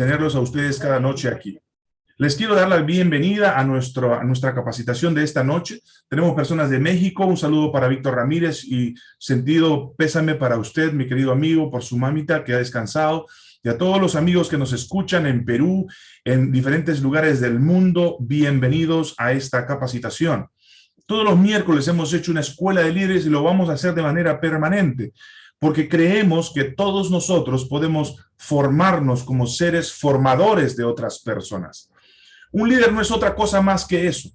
tenerlos a ustedes cada noche aquí. Les quiero dar la bienvenida a, nuestro, a nuestra capacitación de esta noche. Tenemos personas de México, un saludo para Víctor Ramírez y sentido pésame para usted, mi querido amigo, por su mamita que ha descansado y a todos los amigos que nos escuchan en Perú, en diferentes lugares del mundo, bienvenidos a esta capacitación. Todos los miércoles hemos hecho una escuela de líderes y lo vamos a hacer de manera permanente, porque creemos que todos nosotros podemos formarnos como seres formadores de otras personas. Un líder no es otra cosa más que eso.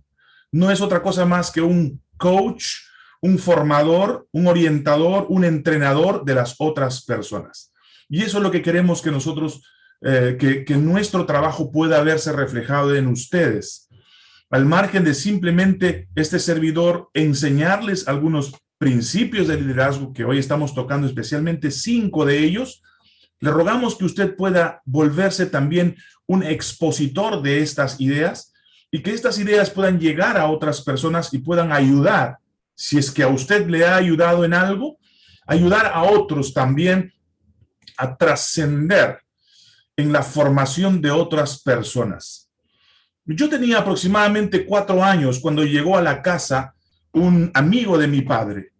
No es otra cosa más que un coach, un formador, un orientador, un entrenador de las otras personas. Y eso es lo que queremos que nosotros, eh, que, nuestro trabajo pueda verse reflejado en ustedes. Al margen de simplemente este servidor enseñarles algunos principios de liderazgo que hoy estamos tocando, especialmente cinco de ellos, le rogamos que usted pueda volverse también un expositor de estas ideas y que estas ideas puedan llegar a otras personas y puedan ayudar, si es que a usted le ha ayudado en algo, ayudar a otros también a trascender en la formación de otras personas. Yo tenía aproximadamente cuatro años cuando llegó a la casa un amigo de mi padre.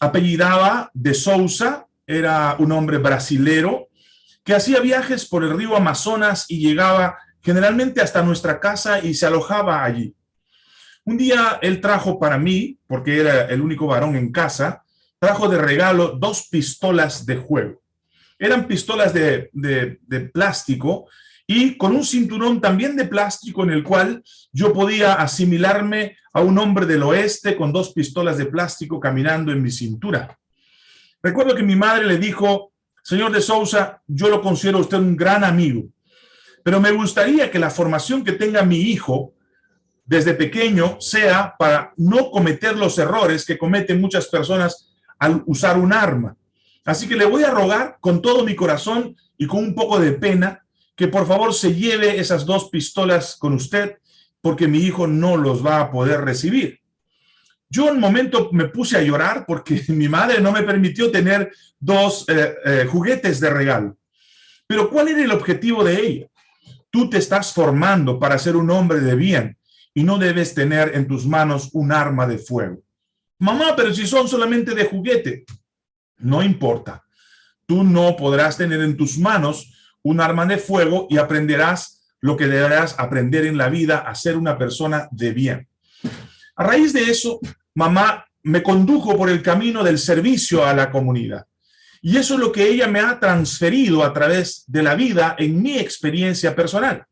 Apellidaba de Sousa, era un hombre brasilero que hacía viajes por el río Amazonas y llegaba generalmente hasta nuestra casa y se alojaba allí. Un día él trajo para mí, porque era el único varón en casa, trajo de regalo dos pistolas de juego. Eran pistolas de, plástico y con un cinturón también de plástico en el cual yo podía asimilarme a un hombre del oeste con dos pistolas de plástico caminando en mi cintura. Recuerdo que mi madre le dijo, señor de Sousa, yo lo considero usted un gran amigo, pero me gustaría que la formación que tenga mi hijo desde pequeño sea para no cometer los errores que cometen muchas personas al usar un arma. Así que le voy a rogar con todo mi corazón y con un poco de pena que por favor se lleve esas dos pistolas con usted porque mi hijo no los va a poder recibir. Yo en un momento me puse a llorar porque mi madre no me permitió tener dos eh, eh, juguetes de regalo. Pero ¿cuál era el objetivo de ella? Tú te estás formando para ser un hombre de bien y no debes tener en tus manos un arma de fuego. Mamá, pero si son solamente de juguete. No importa. Tú no podrás tener en tus manos un arma de fuego y aprenderás lo que deberás aprender en la vida a ser una persona de bien. A raíz de eso, mamá me condujo por el camino del servicio a la comunidad. Y eso es lo que ella me ha transferido a través de la vida en mi experiencia personal.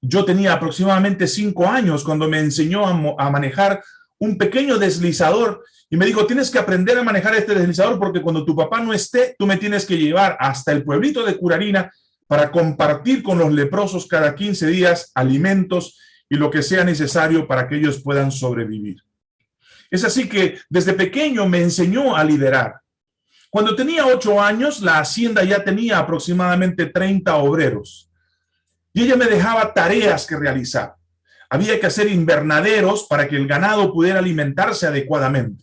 Yo tenía aproximadamente cinco años cuando me enseñó a, a manejar un pequeño deslizador y me dijo, tienes que aprender a manejar este deslizador porque cuando tu papá no esté, tú me tienes que llevar hasta el pueblito de Curarina para compartir con los leprosos cada 15 días alimentos y lo que sea necesario para que ellos puedan sobrevivir. Es así que desde pequeño me enseñó a liderar. Cuando tenía ocho años, la hacienda ya tenía aproximadamente 30 obreros. Y ella me dejaba tareas que realizar. Había que hacer invernaderos para que el ganado pudiera alimentarse adecuadamente.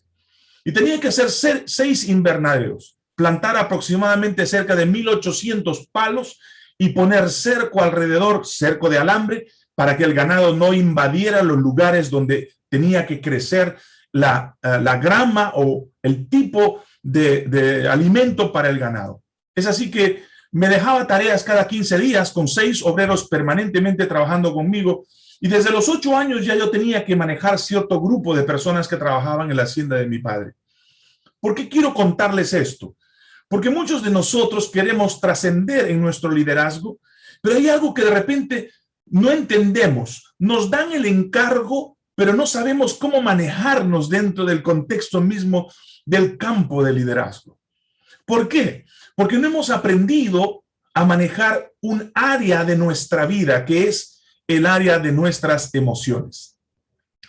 Y tenía que hacer seis invernaderos, plantar aproximadamente cerca de 1800 palos y poner cerco alrededor, cerco de alambre, para que el ganado no invadiera los lugares donde tenía que crecer la, eh, grama o el tipo de, de alimento para el ganado. Es así que me dejaba tareas cada 15 días con seis obreros permanentemente trabajando conmigo y desde los ocho años ya yo tenía que manejar cierto grupo de personas que trabajaban en la hacienda de mi padre. ¿Por qué quiero contarles esto? Porque muchos de nosotros queremos trascender en nuestro liderazgo, pero hay algo que de repente no entendemos. Nos dan el encargo, pero no sabemos cómo manejarnos dentro del contexto mismo del campo de liderazgo. ¿Por qué? Porque no hemos aprendido a manejar un área de nuestra vida que es el área de nuestras emociones.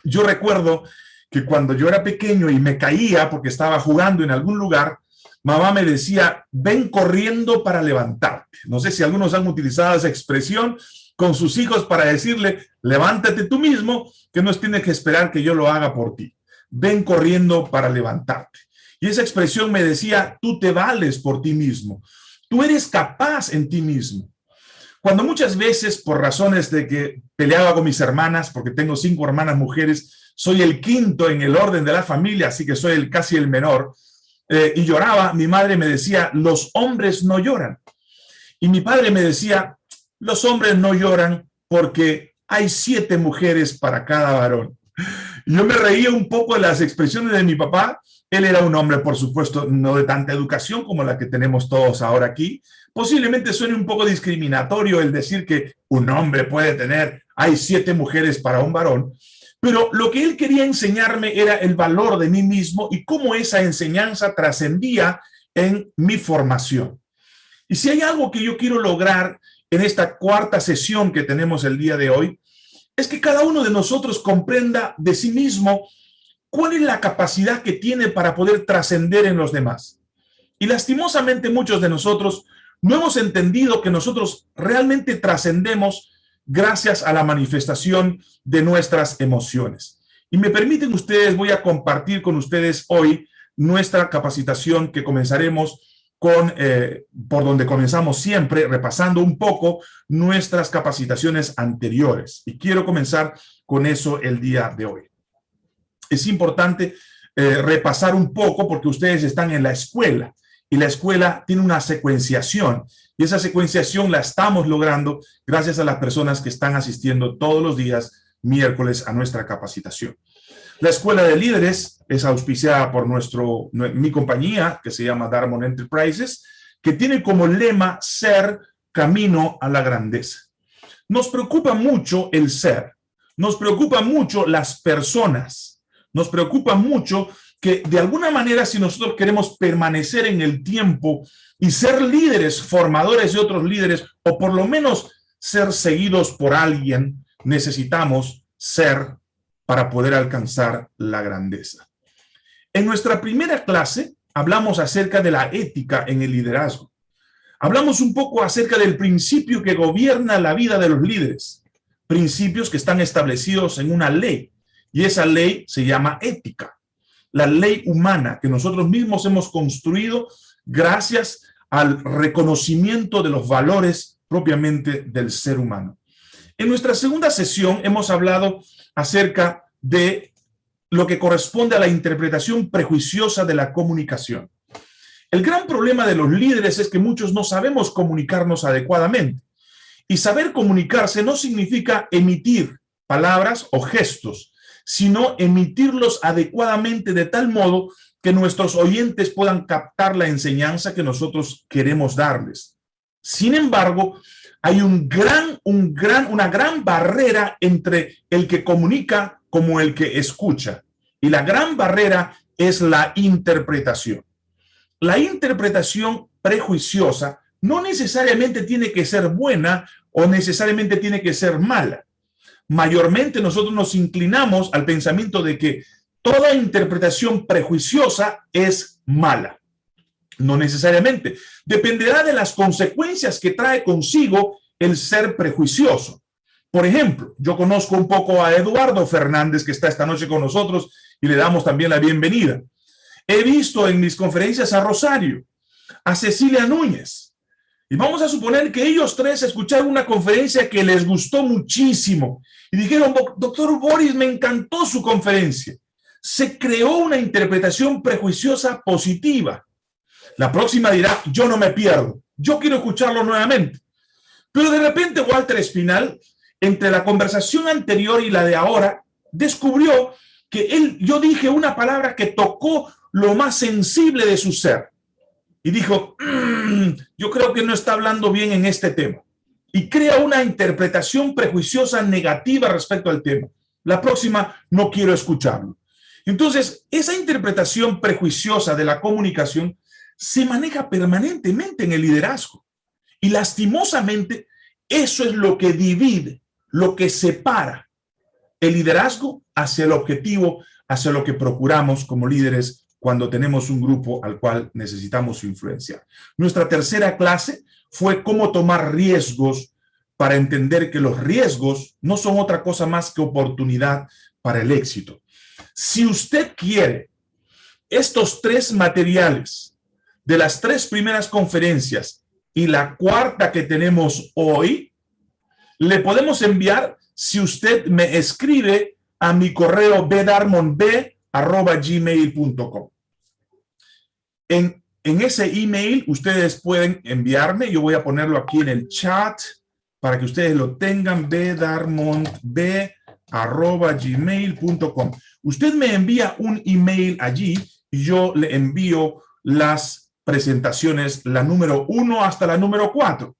Yo recuerdo que cuando yo era pequeño y me caía porque estaba jugando en algún lugar, mamá me decía, ven corriendo para levantarte. No sé si algunos han utilizado esa expresión con sus hijos para decirle, levántate tú mismo, que no tienes que esperar que yo lo haga por ti. Ven corriendo para levantarte. Y esa expresión me decía, tú te vales por ti mismo. Tú eres capaz en ti mismo. Cuando muchas veces, por razones de que peleaba con mis hermanas, porque tengo cinco hermanas mujeres, soy el quinto en el orden de la familia, así que soy el, casi el menor, eh, y lloraba, mi madre me decía, los hombres no lloran. Y mi padre me decía, los hombres no lloran porque hay siete mujeres para cada varón. Yo me reía un poco de las expresiones de mi papá. Él era un hombre, por supuesto, no de tanta educación como la que tenemos todos ahora aquí. Posiblemente suene un poco discriminatorio el decir que un hombre puede tener, hay siete mujeres para un varón, pero lo que él quería enseñarme era el valor de mí mismo y cómo esa enseñanza trascendía en mi formación. Y si hay algo que yo quiero lograr en esta cuarta sesión que tenemos el día de hoy, es que cada uno de nosotros comprenda de sí mismo cuál es la capacidad que tiene para poder trascender en los demás. Y lastimosamente muchos de nosotros no hemos entendido que nosotros realmente trascendemos gracias a la manifestación de nuestras emociones. Y me permiten ustedes, voy a compartir con ustedes hoy nuestra capacitación que comenzaremos con, eh, por donde comenzamos siempre, repasando un poco nuestras capacitaciones anteriores. Y quiero comenzar con eso el día de hoy. Es importante eh, repasar un poco porque ustedes están en la escuela y la escuela tiene una secuenciación y esa secuenciación la estamos logrando gracias a las personas que están asistiendo todos los días miércoles a nuestra capacitación. La Escuela de Líderes es auspiciada por nuestro, mi compañía, que se llama Darmon Enterprises, que tiene como lema ser camino a la grandeza. Nos preocupa mucho el ser, nos preocupa mucho las personas, nos preocupa mucho que de alguna manera si nosotros queremos permanecer en el tiempo y ser líderes, formadores de otros líderes, o por lo menos ser seguidos por alguien, necesitamos ser para poder alcanzar la grandeza. En nuestra primera clase hablamos acerca de la ética en el liderazgo. Hablamos un poco acerca del principio que gobierna la vida de los líderes, principios que están establecidos en una ley, y esa ley se llama ética, la ley humana que nosotros mismos hemos construido gracias al reconocimiento de los valores propiamente del ser humano. En nuestra segunda sesión hemos hablado acerca de lo que corresponde a la interpretación prejuiciosa de la comunicación. El gran problema de los líderes es que muchos no sabemos comunicarnos adecuadamente. Y saber comunicarse no significa emitir palabras o gestos, sino emitirlos adecuadamente de tal modo que nuestros oyentes puedan captar la enseñanza que nosotros queremos darles. Sin embargo, hay un gran, un gran, una gran barrera entre el que comunica como el que escucha. Y la gran barrera es la interpretación. La interpretación prejuiciosa no necesariamente tiene que ser buena o necesariamente tiene que ser mala. Mayormente nosotros nos inclinamos al pensamiento de que toda interpretación prejuiciosa es mala. No necesariamente. Dependerá de las consecuencias que trae consigo el ser prejuicioso. Por ejemplo, yo conozco un poco a Eduardo Fernández, que está esta noche con nosotros, y le damos también la bienvenida. He visto en mis conferencias a Rosario, a Cecilia Núñez, y vamos a suponer que ellos tres escucharon una conferencia que les gustó muchísimo, y dijeron, doctor Boris, me encantó su conferencia. Se creó una interpretación prejuiciosa positiva. La próxima dirá, yo no me pierdo, yo quiero escucharlo nuevamente. Pero de repente Walter Espinal, entre la conversación anterior y la de ahora, descubrió que él, yo dije una palabra que tocó lo más sensible de su ser. Y dijo, mm, yo creo que no está hablando bien en este tema. Y crea una interpretación prejuiciosa negativa respecto al tema. La próxima no quiero escucharlo. Entonces, esa interpretación prejuiciosa de la comunicación se maneja permanentemente en el liderazgo. Y lastimosamente, eso es lo que divide, lo que separa el liderazgo hacia el objetivo, hacia lo que procuramos como líderes cuando tenemos un grupo al cual necesitamos influenciar. Nuestra tercera clase fue cómo tomar riesgos para entender que los riesgos no son otra cosa más que oportunidad para el éxito. Si usted quiere estos tres materiales de las tres primeras conferencias y la cuarta que tenemos hoy, le podemos enviar si usted me escribe a mi correo gmail.com En, ese email ustedes pueden enviarme, yo voy a ponerlo aquí en el chat para que ustedes lo tengan, gmail.com Usted me envía un email allí y yo le envío las presentaciones, la número uno hasta la número cuatro.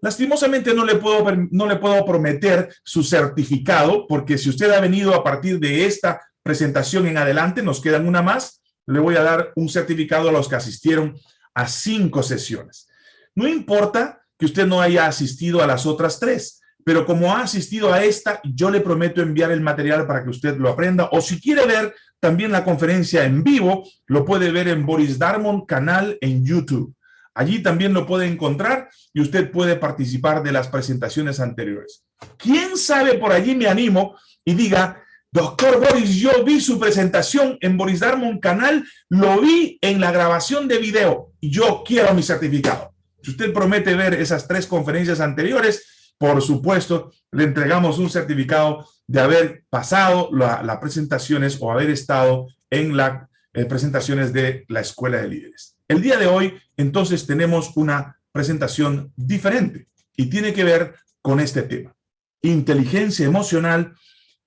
Lastimosamente no le, puedo, no le puedo prometer su certificado, porque si usted ha venido a partir de esta presentación en adelante, nos quedan una más, le voy a dar un certificado a los que asistieron a cinco sesiones. No importa que usted no haya asistido a las otras tres, pero como ha asistido a esta, yo le prometo enviar el material para que usted lo aprenda, o si quiere ver también la conferencia en vivo, lo puede ver en Boris Darmon canal en YouTube. Allí también lo puede encontrar y usted puede participar de las presentaciones anteriores. ¿Quién sabe por allí me animo y diga, doctor Boris, yo vi su presentación en Boris Darmon canal, lo vi en la grabación de video yo quiero mi certificado. Si usted promete ver esas tres conferencias anteriores, por supuesto, le entregamos un certificado de haber pasado las presentaciones o haber estado en las eh, presentaciones de la Escuela de Líderes. El día de hoy, entonces, tenemos una presentación diferente y tiene que ver con este tema. Inteligencia emocional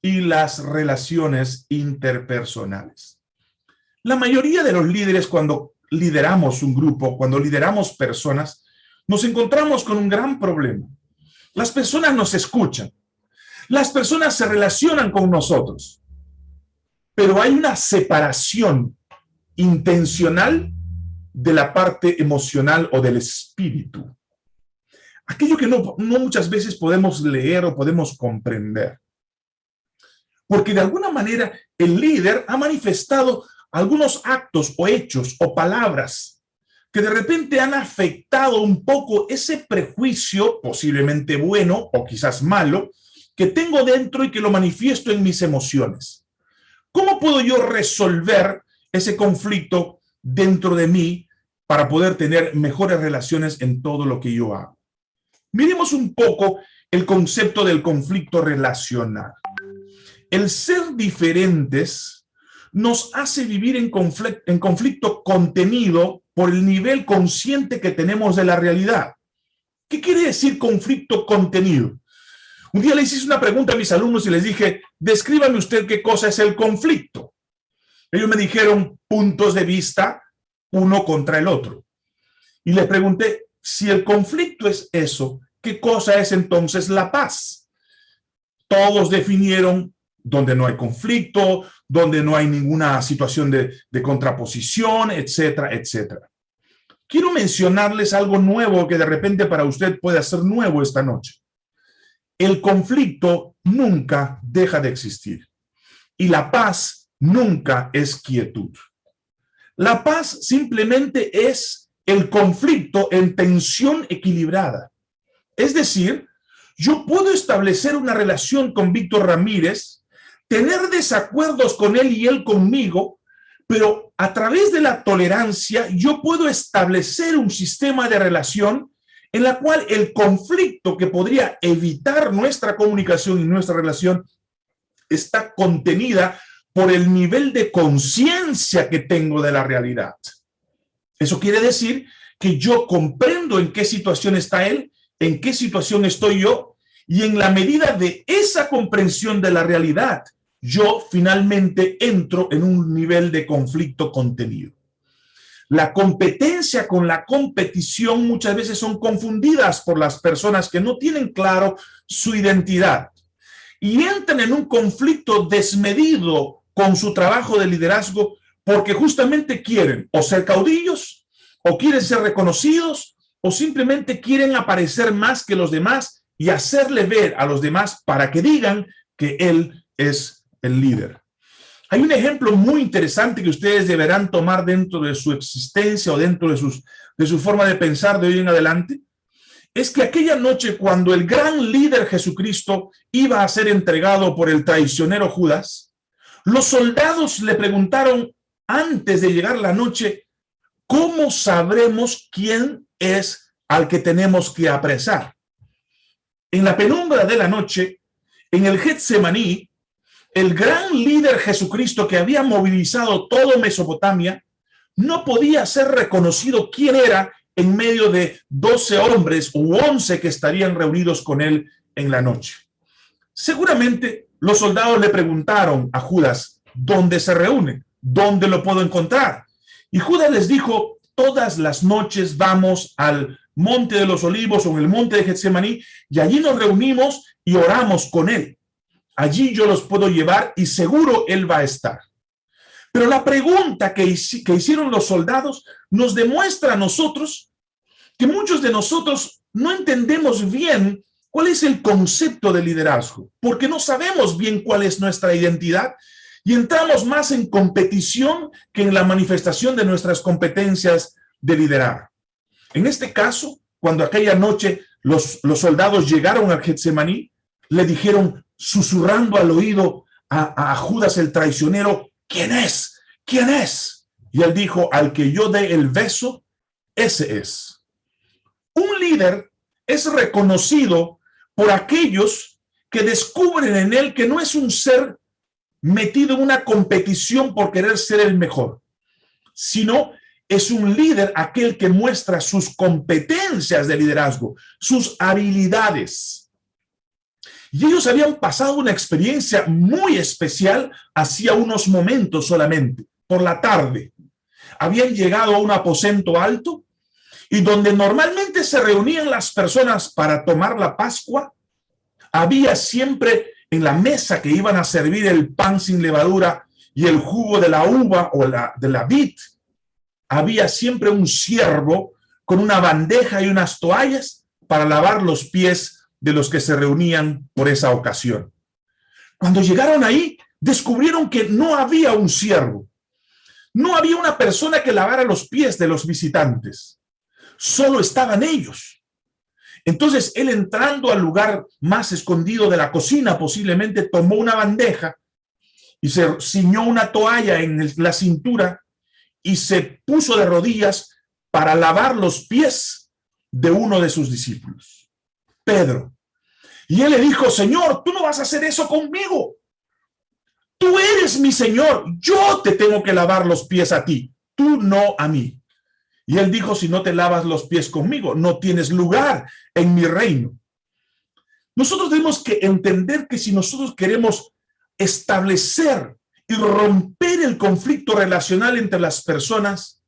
y las relaciones interpersonales. La mayoría de los líderes cuando lideramos un grupo, cuando lideramos personas, nos encontramos con un gran problema. Las personas nos escuchan, las personas se relacionan con nosotros, pero hay una separación intencional de la parte emocional o del espíritu. Aquello que no, no muchas veces podemos leer o podemos comprender. Porque de alguna manera el líder ha manifestado algunos actos o hechos o palabras que de repente han afectado un poco ese prejuicio, posiblemente bueno o quizás malo, que tengo dentro y que lo manifiesto en mis emociones. ¿Cómo puedo yo resolver ese conflicto dentro de mí para poder tener mejores relaciones en todo lo que yo hago. Miremos un poco el concepto del conflicto relacional. El ser diferentes nos hace vivir en conflicto, en conflicto contenido por el nivel consciente que tenemos de la realidad. ¿Qué quiere decir conflicto contenido? Un día le hice una pregunta a mis alumnos y les dije, descríbame usted qué cosa es el conflicto. Ellos me dijeron puntos de vista uno contra el otro. Y le pregunté, si el conflicto es eso, ¿qué cosa es entonces la paz? Todos definieron donde no hay conflicto, donde no hay ninguna situación de, contraposición, etcétera, etcétera. Quiero mencionarles algo nuevo que de repente para usted puede ser nuevo esta noche. El conflicto nunca deja de existir y la paz nunca es quietud. La paz simplemente es el conflicto en tensión equilibrada. Es decir, yo puedo establecer una relación con Víctor Ramírez, tener desacuerdos con él y él conmigo, pero a través de la tolerancia yo puedo establecer un sistema de relación en la cual el conflicto que podría evitar nuestra comunicación y nuestra relación está contenida por el nivel de conciencia que tengo de la realidad. Eso quiere decir que yo comprendo en qué situación está él, en qué situación estoy yo, y en la medida de esa comprensión de la realidad, yo finalmente entro en un nivel de conflicto contenido. La competencia con la competición muchas veces son confundidas por las personas que no tienen claro su identidad y entran en un conflicto desmedido con su trabajo de liderazgo porque justamente quieren o ser caudillos, o quieren ser reconocidos, o simplemente quieren aparecer más que los demás y hacerle ver a los demás para que digan que él es el líder. Hay un ejemplo muy interesante que ustedes deberán tomar dentro de su existencia o dentro de, sus, de su forma de pensar de hoy en adelante. Es que aquella noche cuando el gran líder Jesucristo iba a ser entregado por el traicionero Judas, los soldados le preguntaron antes de llegar la noche, ¿cómo sabremos quién es al que tenemos que apresar? en la penumbra de la noche, en el Getsemaní, el gran líder Jesucristo que había movilizado todo Mesopotamia, no podía ser reconocido quién era en medio de 12 hombres u 11 que estarían reunidos con él en la noche. Seguramente los soldados le preguntaron a Judas, ¿dónde se reúne? ¿Dónde lo puedo encontrar? Y Judas les dijo, todas las noches vamos al monte de los olivos o en el monte de Getsemaní y allí nos reunimos y oramos con él. Allí yo los puedo llevar y seguro él va a estar. Pero la pregunta que, hicieron los soldados nos demuestra a nosotros que muchos de nosotros no entendemos bien cuál es el concepto de liderazgo, porque no sabemos bien cuál es nuestra identidad y entramos más en competición que en la manifestación de nuestras competencias de liderar. En este caso, cuando aquella noche los, los soldados llegaron a Getsemaní, le dijeron, susurrando al oído a, Judas el traicionero, ¿quién es? ¿Quién es? Y él dijo, al que yo dé el beso, ese es. Un líder es reconocido por aquellos que descubren en él que no es un ser metido en una competición por querer ser el mejor, sino es un líder aquel que muestra sus competencias de liderazgo, sus habilidades. Y ellos habían pasado una experiencia muy especial hacía unos momentos solamente, por la tarde. Habían llegado a un aposento alto y donde normalmente se reunían las personas para tomar la Pascua, había siempre en la mesa que iban a servir el pan sin levadura y el jugo de la uva o la, de la vid, había siempre un siervo con una bandeja y unas toallas para lavar los pies de los que se reunían por esa ocasión. Cuando llegaron ahí, descubrieron que no había un siervo. No había una persona que lavara los pies de los visitantes. Solo estaban ellos. Entonces él entrando al lugar más escondido de la cocina, posiblemente tomó una bandeja y se ciñó una toalla en la cintura y se puso de rodillas para lavar los pies de uno de sus discípulos, Pedro. Y él le dijo, Señor, tú no vas a hacer eso conmigo. Tú eres mi Señor, yo te tengo que lavar los pies a ti, tú no a mí. Y él dijo, si no te lavas los pies conmigo, no tienes lugar en mi reino. Nosotros tenemos que entender que si nosotros queremos establecer y romper el conflicto relacional entre las personas,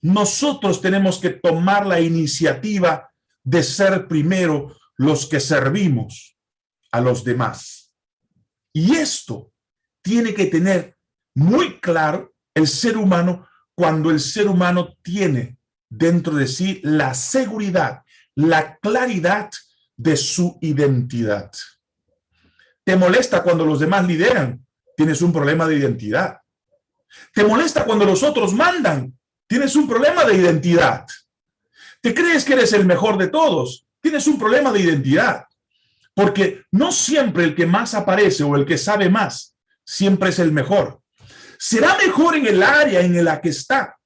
nosotros tenemos que tomar la iniciativa de ser primero los que servimos a los demás. Y esto tiene que tener muy claro el ser humano cuando el ser humano tiene dentro de sí la seguridad, la claridad de su identidad. ¿Te molesta cuando los demás lideran? Tienes un problema de identidad. ¿Te molesta cuando los otros mandan? Tienes un problema de identidad. ¿Te crees que eres el mejor de todos? Tienes un problema de identidad. Porque no siempre el que más aparece o el que sabe más, siempre es el mejor. Será mejor en el área en la que está,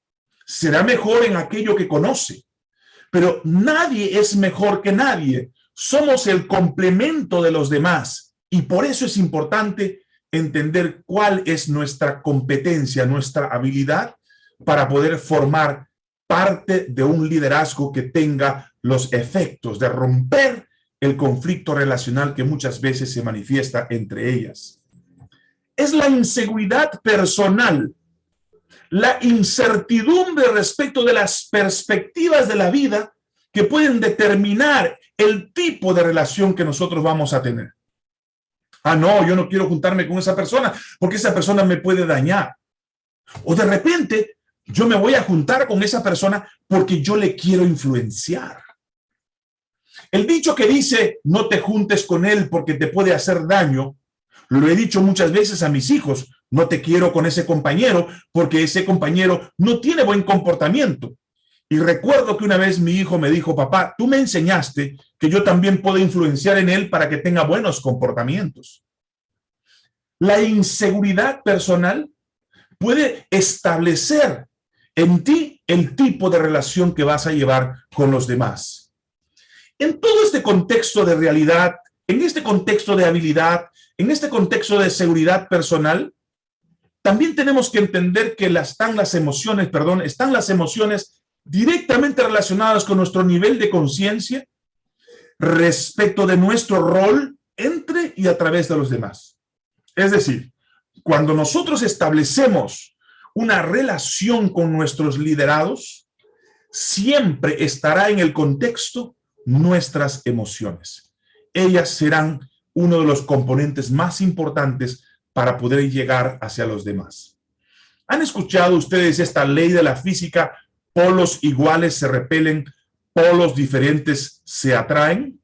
será mejor en aquello que conoce. Pero nadie es mejor que nadie. Somos el complemento de los demás. Y por eso es importante entender cuál es nuestra competencia, nuestra habilidad para poder formar parte de un liderazgo que tenga los efectos de romper el conflicto relacional que muchas veces se manifiesta entre ellas. Es la inseguridad personal la incertidumbre respecto de las perspectivas de la vida que pueden determinar el tipo de relación que nosotros vamos a tener. Ah, no, yo no quiero juntarme con esa persona porque esa persona me puede dañar. O de repente yo me voy a juntar con esa persona porque yo le quiero influenciar. El dicho que dice no te juntes con él porque te puede hacer daño, lo he dicho muchas veces a mis hijos, no te quiero con ese compañero porque ese compañero no tiene buen comportamiento. Y recuerdo que una vez mi hijo me dijo, papá, tú me enseñaste que yo también puedo influenciar en él para que tenga buenos comportamientos. La inseguridad personal puede establecer en ti el tipo de relación que vas a llevar con los demás. En todo este contexto de realidad en este contexto de habilidad, en este contexto de seguridad personal, también tenemos que entender que están las emociones, perdón, están las emociones directamente relacionadas con nuestro nivel de conciencia respecto de nuestro rol entre y a través de los demás. Es decir, cuando nosotros establecemos una relación con nuestros liderados, siempre estará en el contexto nuestras emociones. Ellas serán uno de los componentes más importantes para poder llegar hacia los demás. ¿Han escuchado ustedes esta ley de la física? Polos iguales se repelen, polos diferentes se atraen.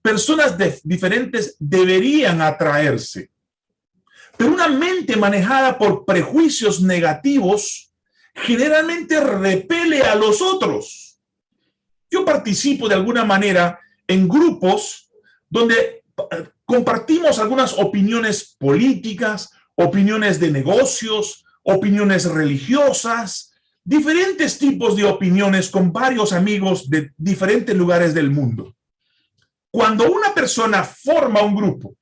Personas diferentes deberían atraerse, pero una mente manejada por prejuicios negativos generalmente repele a los otros. Yo participo de alguna manera en grupos donde eh, compartimos algunas opiniones políticas, opiniones de negocios, opiniones religiosas, diferentes tipos de opiniones con varios amigos de diferentes lugares del mundo. Cuando una persona forma un grupo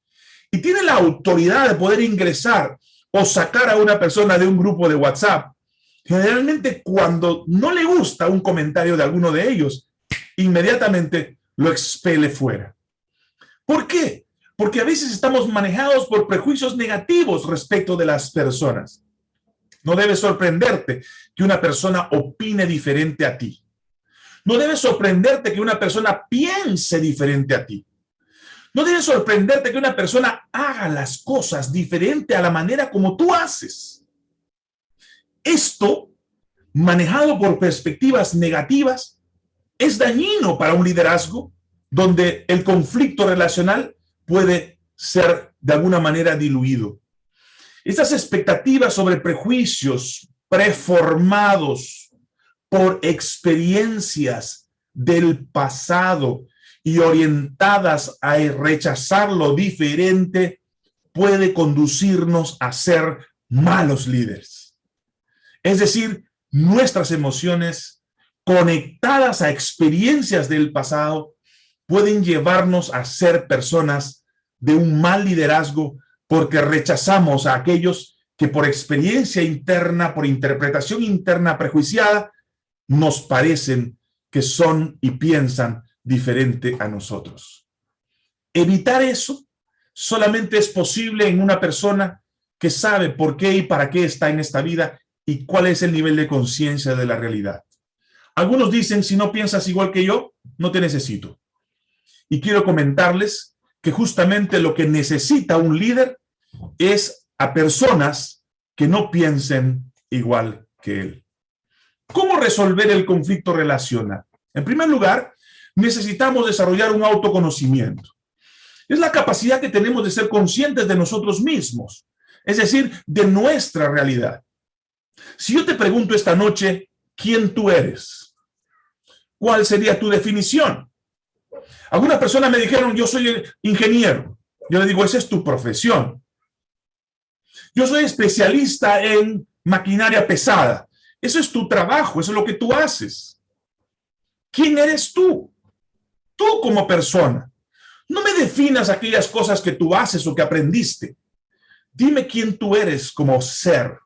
y tiene la autoridad de poder ingresar o sacar a una persona de un grupo de WhatsApp, generalmente cuando no le gusta un comentario de alguno de ellos, inmediatamente lo expele fuera. ¿Por qué? Porque a veces estamos manejados por prejuicios negativos respecto de las personas. No debe sorprenderte que una persona opine diferente a ti. No debe sorprenderte que una persona piense diferente a ti. No debe sorprenderte que una persona haga las cosas diferente a la manera como tú haces. Esto, manejado por perspectivas negativas, es dañino para un liderazgo donde el conflicto relacional puede ser de alguna manera diluido. Estas expectativas sobre prejuicios preformados por experiencias del pasado y orientadas a rechazar lo diferente puede conducirnos a ser malos líderes. Es decir, nuestras emociones conectadas a experiencias del pasado pueden llevarnos a ser personas de un mal liderazgo porque rechazamos a aquellos que por experiencia interna, por interpretación interna prejuiciada, nos parecen que son y piensan diferente a nosotros. Evitar eso solamente es posible en una persona que sabe por qué y para qué está en esta vida y cuál es el nivel de conciencia de la realidad. Algunos dicen, si no piensas igual que yo, no te necesito. Y quiero comentarles que justamente lo que necesita un líder es a personas que no piensen igual que él. ¿Cómo resolver el conflicto relacional? En primer lugar, necesitamos desarrollar un autoconocimiento. Es la capacidad que tenemos de ser conscientes de nosotros mismos, es decir, de nuestra realidad. Si yo te pregunto esta noche, ¿quién tú eres? ¿Cuál sería tu definición? Algunas personas me dijeron, yo soy ingeniero. Yo le digo, esa es tu profesión. Yo soy especialista en maquinaria pesada. Eso es tu trabajo, eso es lo que tú haces. ¿Quién eres tú? Tú como persona. No me definas aquellas cosas que tú haces o que aprendiste. Dime quién tú eres como ser.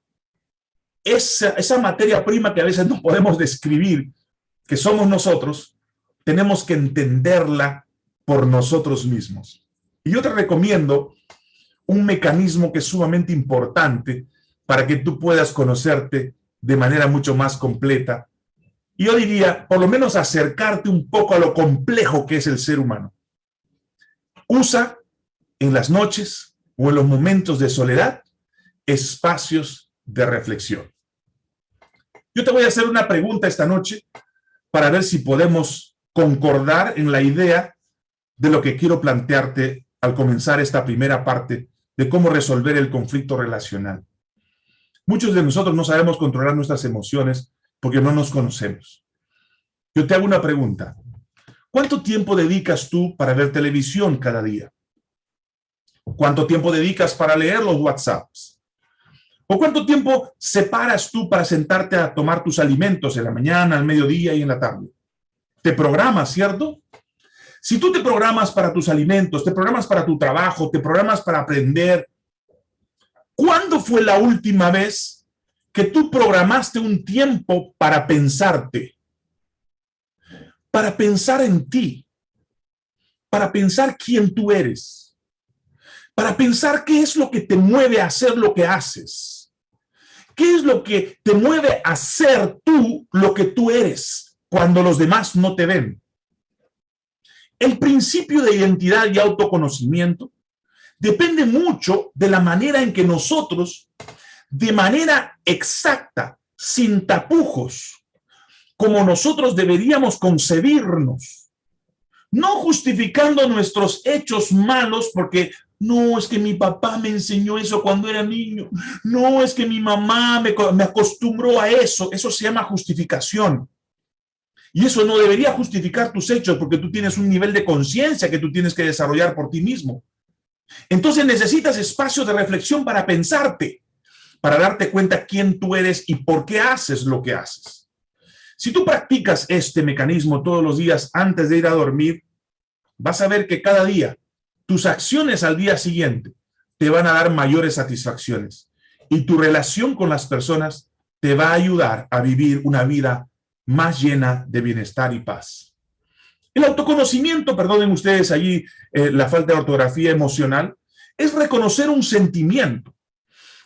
Esa, esa materia prima que a veces no podemos describir, que somos nosotros, tenemos que entenderla por nosotros mismos. Y yo te recomiendo un mecanismo que es sumamente importante para que tú puedas conocerte de manera mucho más completa. Y yo diría, por lo menos acercarte un poco a lo complejo que es el ser humano. Usa en las noches o en los momentos de soledad espacios de reflexión. Yo te voy a hacer una pregunta esta noche para ver si podemos concordar en la idea de lo que quiero plantearte al comenzar esta primera parte de cómo resolver el conflicto relacional. Muchos de nosotros no sabemos controlar nuestras emociones porque no nos conocemos. Yo te hago una pregunta. ¿Cuánto tiempo dedicas tú para ver televisión cada día? ¿Cuánto tiempo dedicas para leer los WhatsApps? ¿O cuánto tiempo separas tú para sentarte a tomar tus alimentos en la mañana, al mediodía y en la tarde? te programas, ¿cierto? Si tú te programas para tus alimentos, te programas para tu trabajo, te programas para aprender, ¿cuándo fue la última vez que tú programaste un tiempo para pensarte? Para pensar en ti, para pensar quién tú eres, para pensar qué es lo que te mueve a hacer lo que haces. ¿Qué es lo que te mueve a ser tú lo que tú eres cuando los demás no te ven? El principio de identidad y autoconocimiento depende mucho de la manera en que nosotros, de manera exacta, sin tapujos, como nosotros deberíamos concebirnos, no justificando nuestros hechos malos porque no, es que mi papá me enseñó eso cuando era niño. No, es que mi mamá me, acostumbró a eso. Eso se llama justificación. Y eso no debería justificar tus hechos porque tú tienes un nivel de conciencia que tú tienes que desarrollar por ti mismo. Entonces necesitas espacio de reflexión para pensarte, para darte cuenta quién tú eres y por qué haces lo que haces. Si tú practicas este mecanismo todos los días antes de ir a dormir, vas a ver que cada día tus acciones al día siguiente te van a dar mayores satisfacciones y tu relación con las personas te va a ayudar a vivir una vida más llena de bienestar y paz. El autoconocimiento, perdonen ustedes allí eh, la falta de ortografía emocional, es reconocer un sentimiento,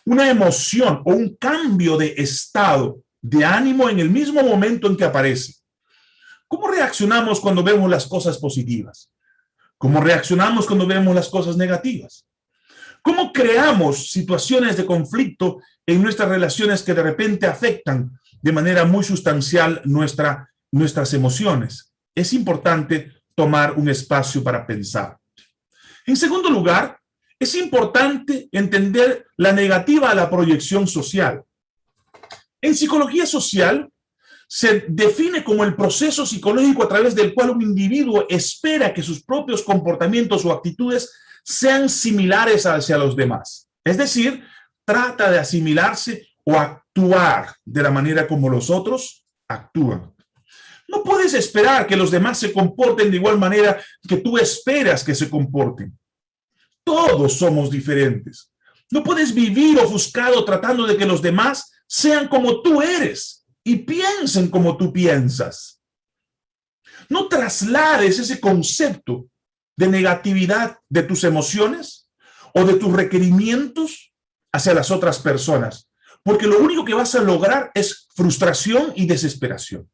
una emoción o un cambio de estado de ánimo en el mismo momento en que aparece. ¿Cómo reaccionamos cuando vemos las cosas positivas? ¿Cómo reaccionamos cuando vemos las cosas negativas? ¿Cómo creamos situaciones de conflicto en nuestras relaciones que de repente afectan de manera muy sustancial nuestra, nuestras emociones. Es importante tomar un espacio para pensar. En segundo lugar, es importante entender la negativa a la proyección social. En psicología social, se define como el proceso psicológico a través del cual un individuo espera que sus propios comportamientos o actitudes sean similares hacia los demás. Es decir, trata de asimilarse o actuar de la manera como los otros actúan. No puedes esperar que los demás se comporten de igual manera que tú esperas que se comporten. Todos somos diferentes. No puedes vivir ofuscado tratando de que los demás sean como tú eres y piensen como tú piensas. No traslades ese concepto de negatividad de tus emociones o de tus requerimientos hacia las otras personas porque lo único que vas a lograr es frustración y desesperación.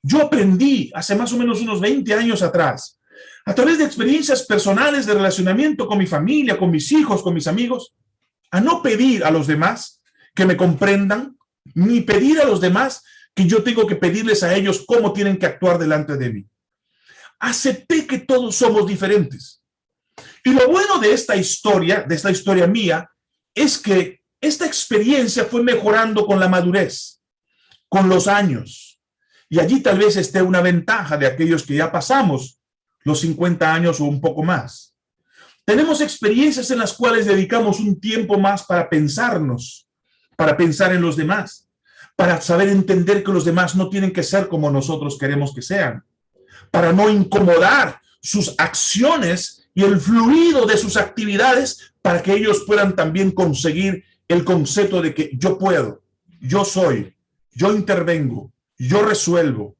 Yo aprendí hace más o menos unos 20 años atrás, a través de experiencias personales de relacionamiento con mi familia, con mis hijos, con mis amigos, a no pedir a los demás que me comprendan, ni pedir a los demás que yo tengo que pedirles a ellos cómo tienen que actuar delante de mí. Acepté que todos somos diferentes. Y lo bueno de esta historia, de esta historia mía, es que esta experiencia fue mejorando con la madurez, con los años. Y allí tal vez esté una ventaja de aquellos que ya pasamos los 50 años o un poco más. Tenemos experiencias en las cuales dedicamos un tiempo más para pensarnos, para pensar en los demás, para saber entender que los demás no tienen que ser como nosotros queremos que sean, para no incomodar sus acciones y el fluido de sus actividades para que ellos puedan también conseguir el concepto de que yo puedo, yo soy, yo intervengo, yo resuelvo.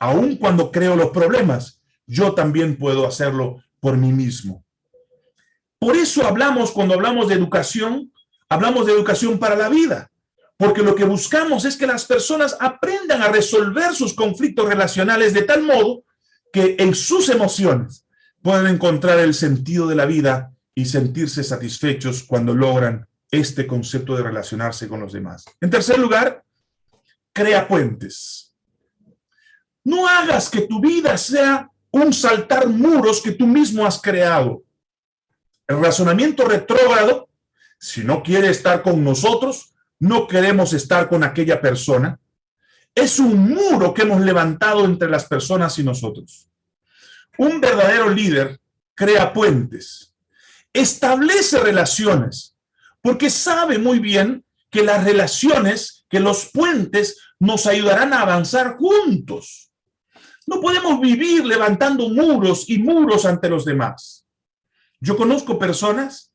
Aun cuando creo los problemas, yo también puedo hacerlo por mí mismo. Por eso hablamos, cuando hablamos de educación, hablamos de educación para la vida. Porque lo que buscamos es que las personas aprendan a resolver sus conflictos relacionales de tal modo que en sus emociones puedan encontrar el sentido de la vida y sentirse satisfechos cuando logran este concepto de relacionarse con los demás. En tercer lugar, crea puentes. No hagas que tu vida sea un saltar muros que tú mismo has creado. El razonamiento retrógrado, si no quiere estar con nosotros, no queremos estar con aquella persona, es un muro que hemos levantado entre las personas y nosotros. Un verdadero líder crea puentes, establece relaciones, porque sabe muy bien que las relaciones, que los puentes nos ayudarán a avanzar juntos. No podemos vivir levantando muros y muros ante los demás. Yo conozco personas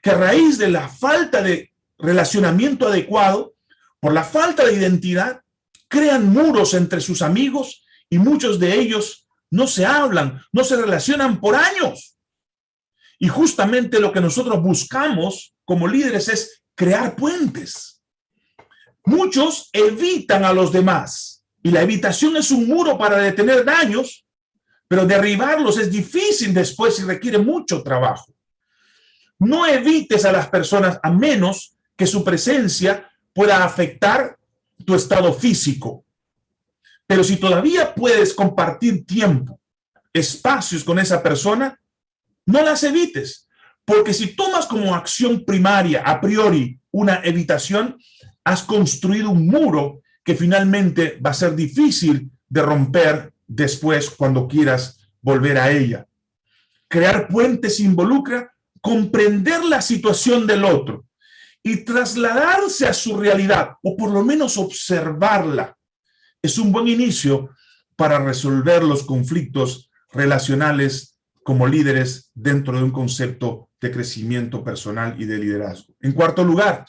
que a raíz de la falta de relacionamiento adecuado, por la falta de identidad, crean muros entre sus amigos y muchos de ellos no se hablan, no se relacionan por años. Y justamente lo que nosotros buscamos como líderes es crear puentes. Muchos evitan a los demás y la evitación es un muro para detener daños, pero derribarlos es difícil después y requiere mucho trabajo. No evites a las personas a menos que su presencia pueda afectar tu estado físico. Pero si todavía puedes compartir tiempo, espacios con esa persona, no las evites. Porque si tomas como acción primaria, a priori, una evitación, has construido un muro que finalmente va a ser difícil de romper después cuando quieras volver a ella. Crear puentes involucra comprender la situación del otro y trasladarse a su realidad, o por lo menos observarla, es un buen inicio para resolver los conflictos relacionales como líderes dentro de un concepto de crecimiento personal y de liderazgo. En cuarto lugar,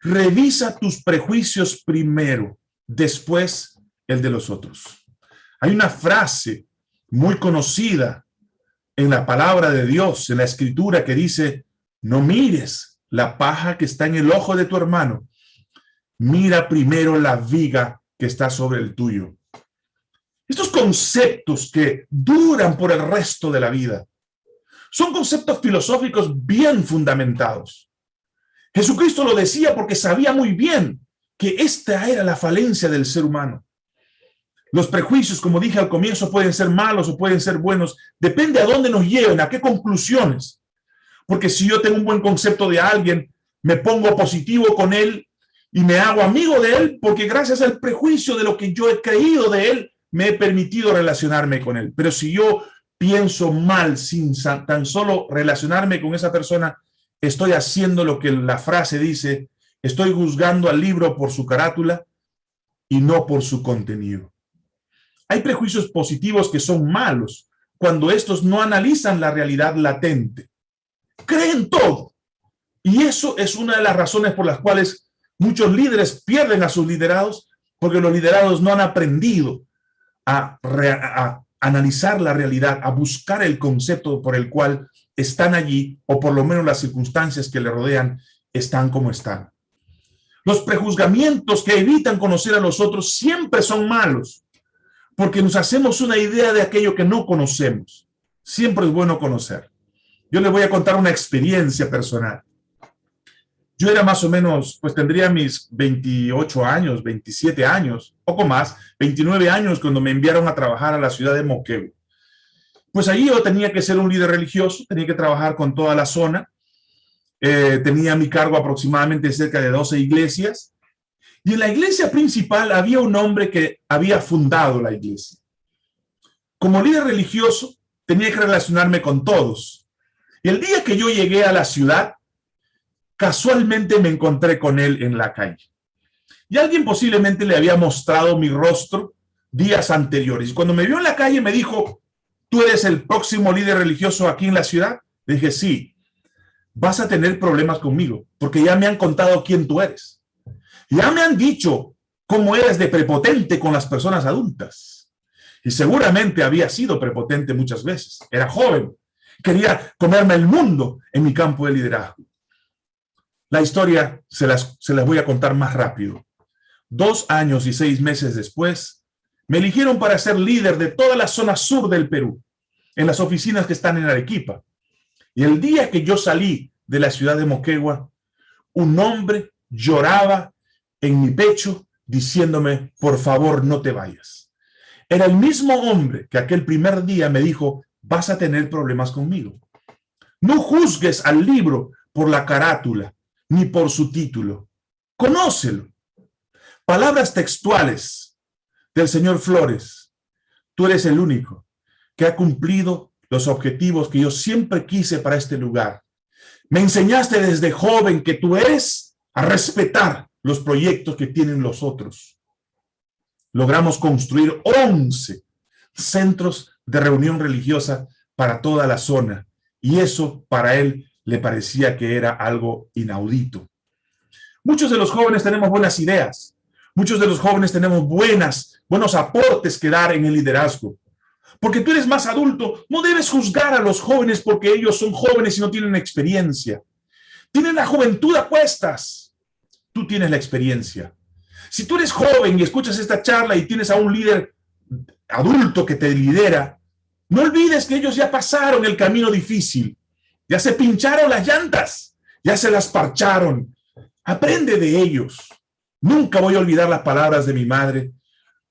revisa tus prejuicios primero, después el de los otros. Hay una frase muy conocida en la palabra de Dios, en la escritura, que dice, no mires la paja que está en el ojo de tu hermano, mira primero la viga que está sobre el tuyo. Estos conceptos que duran por el resto de la vida son conceptos filosóficos bien fundamentados. Jesucristo lo decía porque sabía muy bien que esta era la falencia del ser humano. Los prejuicios, como dije al comienzo, pueden ser malos o pueden ser buenos. Depende a dónde nos lleven, a qué conclusiones. Porque si yo tengo un buen concepto de alguien, me pongo positivo con él y me hago amigo de él, porque gracias al prejuicio de lo que yo he creído de él, me he permitido relacionarme con él. Pero si yo pienso mal sin tan solo relacionarme con esa persona, estoy haciendo lo que la frase dice, estoy juzgando al libro por su carátula y no por su contenido. Hay prejuicios positivos que son malos cuando estos no analizan la realidad latente creen todo. Y eso es una de las razones por las cuales muchos líderes pierden a sus liderados, porque los liderados no han aprendido a, a analizar la realidad, a buscar el concepto por el cual están allí, o por lo menos las circunstancias que le rodean están como están. Los prejuzgamientos que evitan conocer a los otros siempre son malos, porque nos hacemos una idea de aquello que no conocemos. Siempre es bueno conocer. Yo les voy a contar una experiencia personal. Yo era más o menos, pues tendría mis 28 años, 27 años, poco más, 29 años cuando me enviaron a trabajar a la ciudad de Moquegua. Pues ahí yo tenía que ser un líder religioso, tenía que trabajar con toda la zona. Eh, tenía a mi cargo aproximadamente cerca de 12 iglesias. Y en la iglesia principal había un hombre que había fundado la iglesia. Como líder religioso, tenía que relacionarme con todos, el día que yo llegué a la ciudad, casualmente me encontré con él en la calle. Y alguien posiblemente le había mostrado mi rostro días anteriores. Y cuando me vio en la calle me dijo, ¿tú eres el próximo líder religioso aquí en la ciudad? Le dije, sí, vas a tener problemas conmigo, porque ya me han contado quién tú eres. Ya me han dicho cómo eres de prepotente con las personas adultas. Y seguramente había sido prepotente muchas veces. Era joven, Quería comerme el mundo en mi campo de liderazgo. La historia se las, se las voy a contar más rápido. Dos años y seis meses después, me eligieron para ser líder de toda la zona sur del Perú, en las oficinas que están en Arequipa. Y el día que yo salí de la ciudad de Moquegua, un hombre lloraba en mi pecho diciéndome, por favor, no te vayas. Era el mismo hombre que aquel primer día me dijo, vas a tener problemas conmigo. No juzgues al libro por la carátula, ni por su título. Conócelo. Palabras textuales del señor Flores. Tú eres el único que ha cumplido los objetivos que yo siempre quise para este lugar. Me enseñaste desde joven que tú eres a respetar los proyectos que tienen los otros. Logramos construir 11 centros de reunión religiosa para toda la zona. Y eso para él le parecía que era algo inaudito. Muchos de los jóvenes tenemos buenas ideas. Muchos de los jóvenes tenemos buenas, buenos aportes que dar en el liderazgo. Porque tú eres más adulto, no debes juzgar a los jóvenes porque ellos son jóvenes y no tienen experiencia. Tienen la juventud a cuestas. Tú tienes la experiencia. Si tú eres joven y escuchas esta charla y tienes a un líder adulto que te lidera, no olvides que ellos ya pasaron el camino difícil. Ya se pincharon las llantas, ya se las parcharon. Aprende de ellos. Nunca voy a olvidar las palabras de mi madre.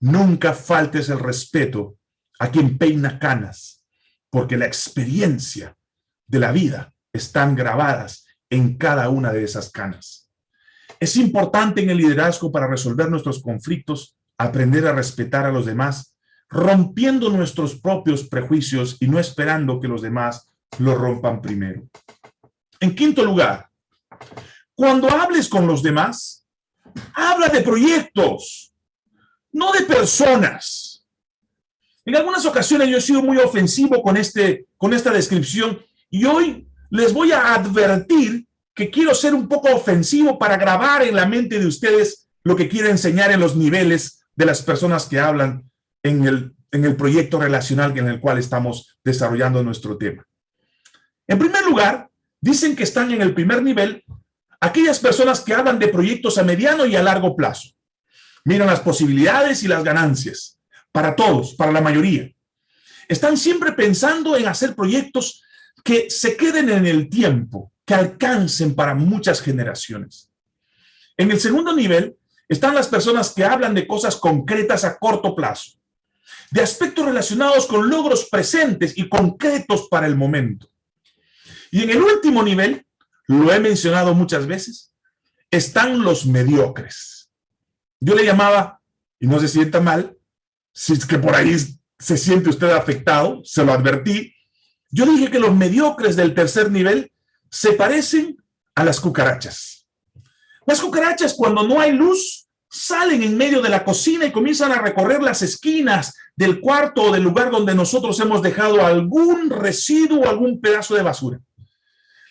Nunca faltes el respeto a quien peina canas, porque la experiencia de la vida están grabadas en cada una de esas canas. Es importante en el liderazgo para resolver nuestros conflictos, aprender a respetar a los demás, rompiendo nuestros propios prejuicios y no esperando que los demás lo rompan primero. En quinto lugar, cuando hables con los demás, habla de proyectos, no de personas. En algunas ocasiones yo he sido muy ofensivo con, este, con esta descripción y hoy les voy a advertir que quiero ser un poco ofensivo para grabar en la mente de ustedes lo que quiero enseñar en los niveles de las personas que hablan en el, en el proyecto relacional en el cual estamos desarrollando nuestro tema. En primer lugar, dicen que están en el primer nivel aquellas personas que hablan de proyectos a mediano y a largo plazo. Miran las posibilidades y las ganancias para todos, para la mayoría. Están siempre pensando en hacer proyectos que se queden en el tiempo, que alcancen para muchas generaciones. En el segundo nivel están las personas que hablan de cosas concretas a corto plazo, de aspectos relacionados con logros presentes y concretos para el momento. Y en el último nivel lo he mencionado muchas veces, están los mediocres. Yo le llamaba, y no se sienta mal, si es que por ahí se siente usted afectado, se lo advertí, yo dije que los mediocres del tercer nivel se parecen a las cucarachas. Las cucarachas cuando no hay luz salen en medio de la cocina y comienzan a recorrer las esquinas del cuarto o del lugar donde nosotros hemos dejado algún residuo algún pedazo de basura.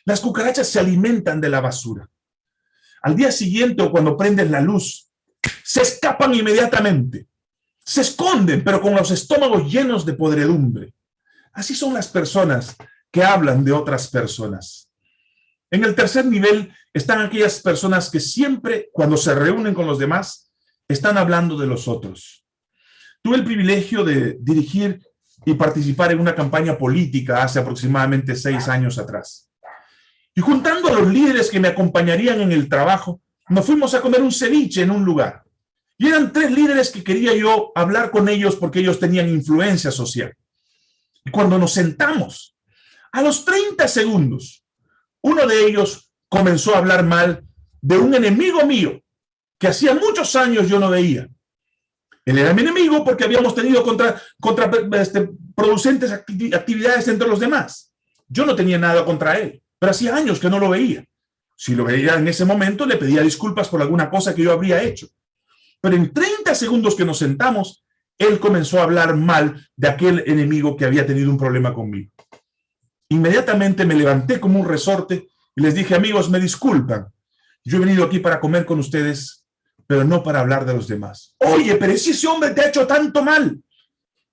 Las cucarachas se alimentan de la basura. Al día siguiente o cuando prenden la luz, se escapan inmediatamente. Se esconden, pero con los estómagos llenos de podredumbre. Así son las personas que hablan de otras personas. En el tercer nivel están aquellas personas que siempre, cuando se reúnen con los demás, están hablando de los otros. Tuve el privilegio de dirigir y participar en una campaña política hace aproximadamente seis años atrás. Y juntando a los líderes que me acompañarían en el trabajo, nos fuimos a comer un ceviche en un lugar. Y eran tres líderes que quería yo hablar con ellos porque ellos tenían influencia social. Y cuando nos sentamos, a los 30 segundos, uno de ellos comenzó a hablar mal de un enemigo mío que hacía muchos años yo no veía. Él era mi enemigo porque habíamos tenido contra, contra este, producentes actividades entre los demás. Yo no tenía nada contra él pero hacía años que no lo veía. Si lo veía en ese momento, le pedía disculpas por alguna cosa que yo habría hecho. Pero en 30 segundos que nos sentamos, él comenzó a hablar mal de aquel enemigo que había tenido un problema conmigo. Inmediatamente me levanté como un resorte y les dije, amigos, me disculpan. Yo he venido aquí para comer con ustedes, pero no para hablar de los demás. Oye, pero si ese hombre te ha hecho tanto mal.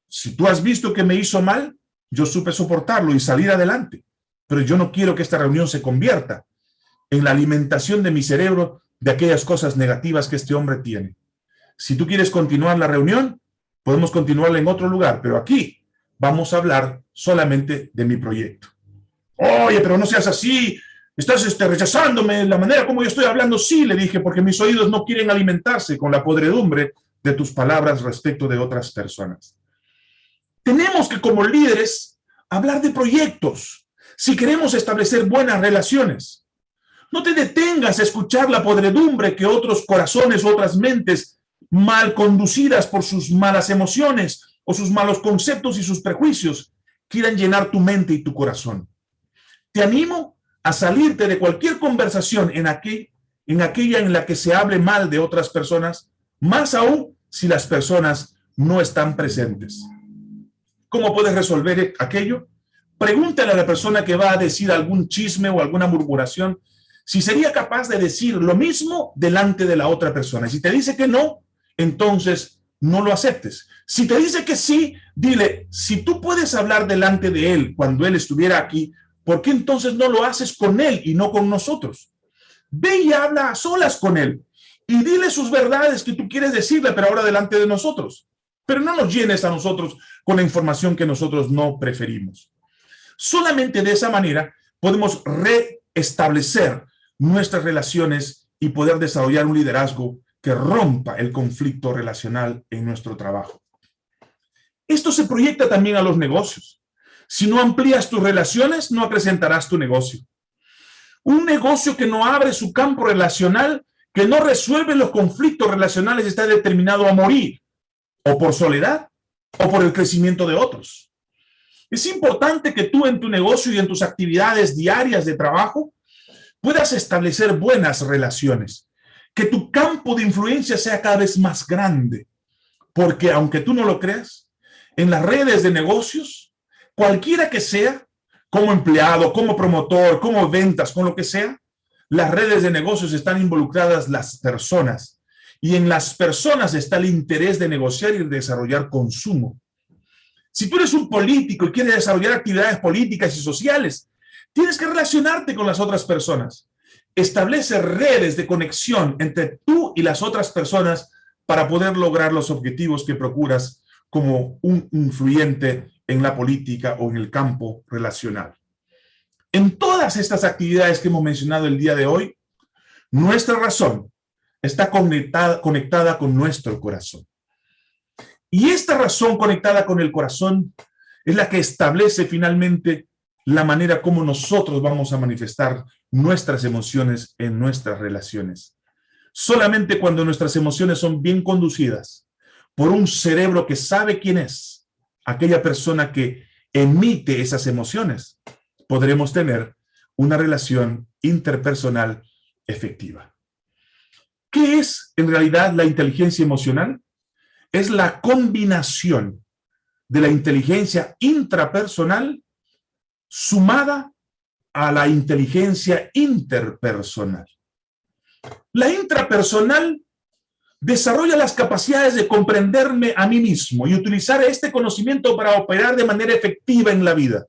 Si tú has visto que me hizo mal, yo supe soportarlo y salir adelante pero yo no quiero que esta reunión se convierta en la alimentación de mi cerebro de aquellas cosas negativas que este hombre tiene. Si tú quieres continuar la reunión, podemos continuarla en otro lugar, pero aquí vamos a hablar solamente de mi proyecto. Oye, pero no seas así, estás este, rechazándome la manera como yo estoy hablando. Sí, le dije, porque mis oídos no quieren alimentarse con la podredumbre de tus palabras respecto de otras personas. Tenemos que como líderes hablar de proyectos, si queremos establecer buenas relaciones. No te detengas a escuchar la podredumbre que otros corazones, otras mentes mal conducidas por sus malas emociones o sus malos conceptos y sus prejuicios quieran llenar tu mente y tu corazón. Te animo a salirte de cualquier conversación en, en aquella en la que se hable mal de otras personas, más aún si las personas no están presentes. cómo puedes resolver aquello. Pregúntale a la persona que va a decir algún chisme o alguna murmuración si sería capaz de decir lo mismo delante de la otra persona. Si te dice que no, entonces no lo aceptes. Si te dice que sí, dile, si tú puedes hablar delante de él cuando él estuviera aquí, ¿por qué entonces no lo haces con él y no con nosotros? Ve y habla a solas con él y dile sus verdades que tú quieres decirle, pero ahora delante de nosotros. Pero no nos llenes a nosotros con la información que nosotros no preferimos. Solamente de esa manera podemos reestablecer nuestras relaciones y poder desarrollar un liderazgo que rompa el conflicto relacional en nuestro trabajo. Esto se proyecta también a los negocios. Si no amplías tus relaciones, no acrecentarás tu negocio. Un negocio que no abre su campo relacional, que no resuelve los conflictos relacionales, está determinado a morir, o por soledad, o por el crecimiento de otros. Es importante que tú en tu negocio y en tus actividades diarias de trabajo puedas establecer buenas relaciones, que tu campo de influencia sea cada vez más grande, porque aunque tú no lo creas, en las redes de negocios, cualquiera que sea, como empleado, como promotor, como ventas, con lo que sea, las redes de negocios están involucradas las personas y en las personas está el interés de negociar y desarrollar consumo. Si tú eres un político y quieres desarrollar actividades políticas y sociales, tienes que relacionarte con las otras personas. Establece redes de conexión entre tú y las otras personas para poder lograr los objetivos que procuras como un influyente en la política o en el campo relacional. En todas estas actividades que hemos mencionado el día de hoy, nuestra razón está conectada, conectada con nuestro corazón. Y esta razón conectada con el corazón es la que establece finalmente la manera como nosotros vamos a manifestar nuestras emociones en nuestras relaciones. Solamente cuando nuestras emociones son bien conducidas por un cerebro que sabe quién es, aquella persona que emite esas emociones, podremos tener una relación interpersonal efectiva. ¿Qué es en realidad la inteligencia emocional? es la combinación de la inteligencia intrapersonal sumada a la inteligencia interpersonal. La intrapersonal desarrolla las capacidades de comprenderme a mí mismo y utilizar este conocimiento para operar de manera efectiva en la vida.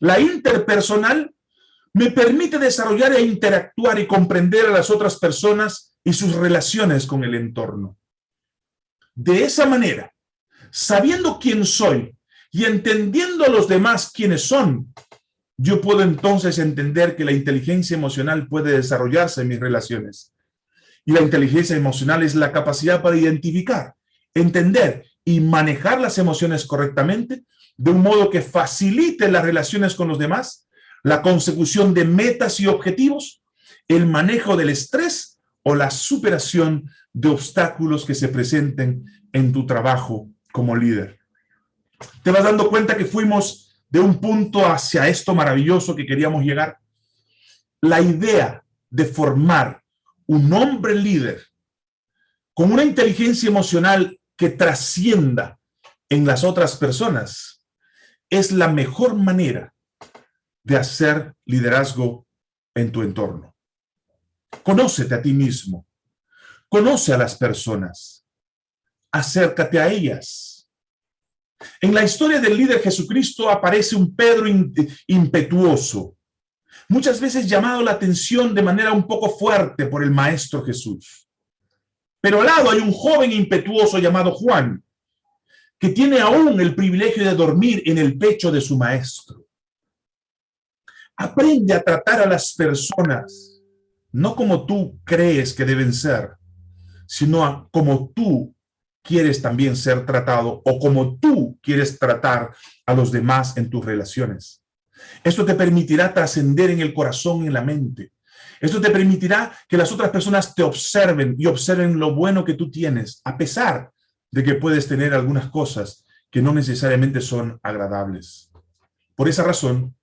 La interpersonal me permite desarrollar e interactuar y comprender a las otras personas y sus relaciones con el entorno. De esa manera, sabiendo quién soy y entendiendo a los demás quiénes son, yo puedo entonces entender que la inteligencia emocional puede desarrollarse en mis relaciones. Y la inteligencia emocional es la capacidad para identificar, entender y manejar las emociones correctamente de un modo que facilite las relaciones con los demás, la consecución de metas y objetivos, el manejo del estrés o la superación de obstáculos que se presenten en tu trabajo como líder. ¿Te vas dando cuenta que fuimos de un punto hacia esto maravilloso que queríamos llegar? La idea de formar un hombre líder con una inteligencia emocional que trascienda en las otras personas es la mejor manera de hacer liderazgo en tu entorno. Conócete a ti mismo. Conoce a las personas. Acércate a ellas. En la historia del líder Jesucristo aparece un Pedro impetuoso, muchas veces llamado la atención de manera un poco fuerte por el Maestro Jesús. Pero al lado hay un joven impetuoso llamado Juan, que tiene aún el privilegio de dormir en el pecho de su Maestro. Aprende a tratar a las personas, no como tú crees que deben ser, sino como tú quieres también ser tratado o como tú quieres tratar a los demás en tus relaciones. Esto te permitirá trascender en el corazón y en la mente. Esto te permitirá que las otras personas te observen y observen lo bueno que tú tienes, a pesar de que puedes tener algunas cosas que no necesariamente son agradables. Por esa razón,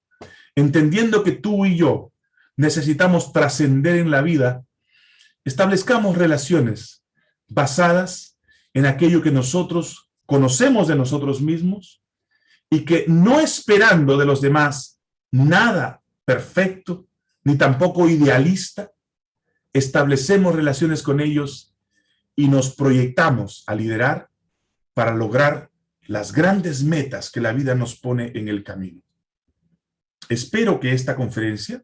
entendiendo que tú y yo necesitamos trascender en la vida, establezcamos relaciones basadas en aquello que nosotros conocemos de nosotros mismos y que no esperando de los demás nada perfecto, ni tampoco idealista, establecemos relaciones con ellos y nos proyectamos a liderar para lograr las grandes metas que la vida nos pone en el camino. Espero que esta conferencia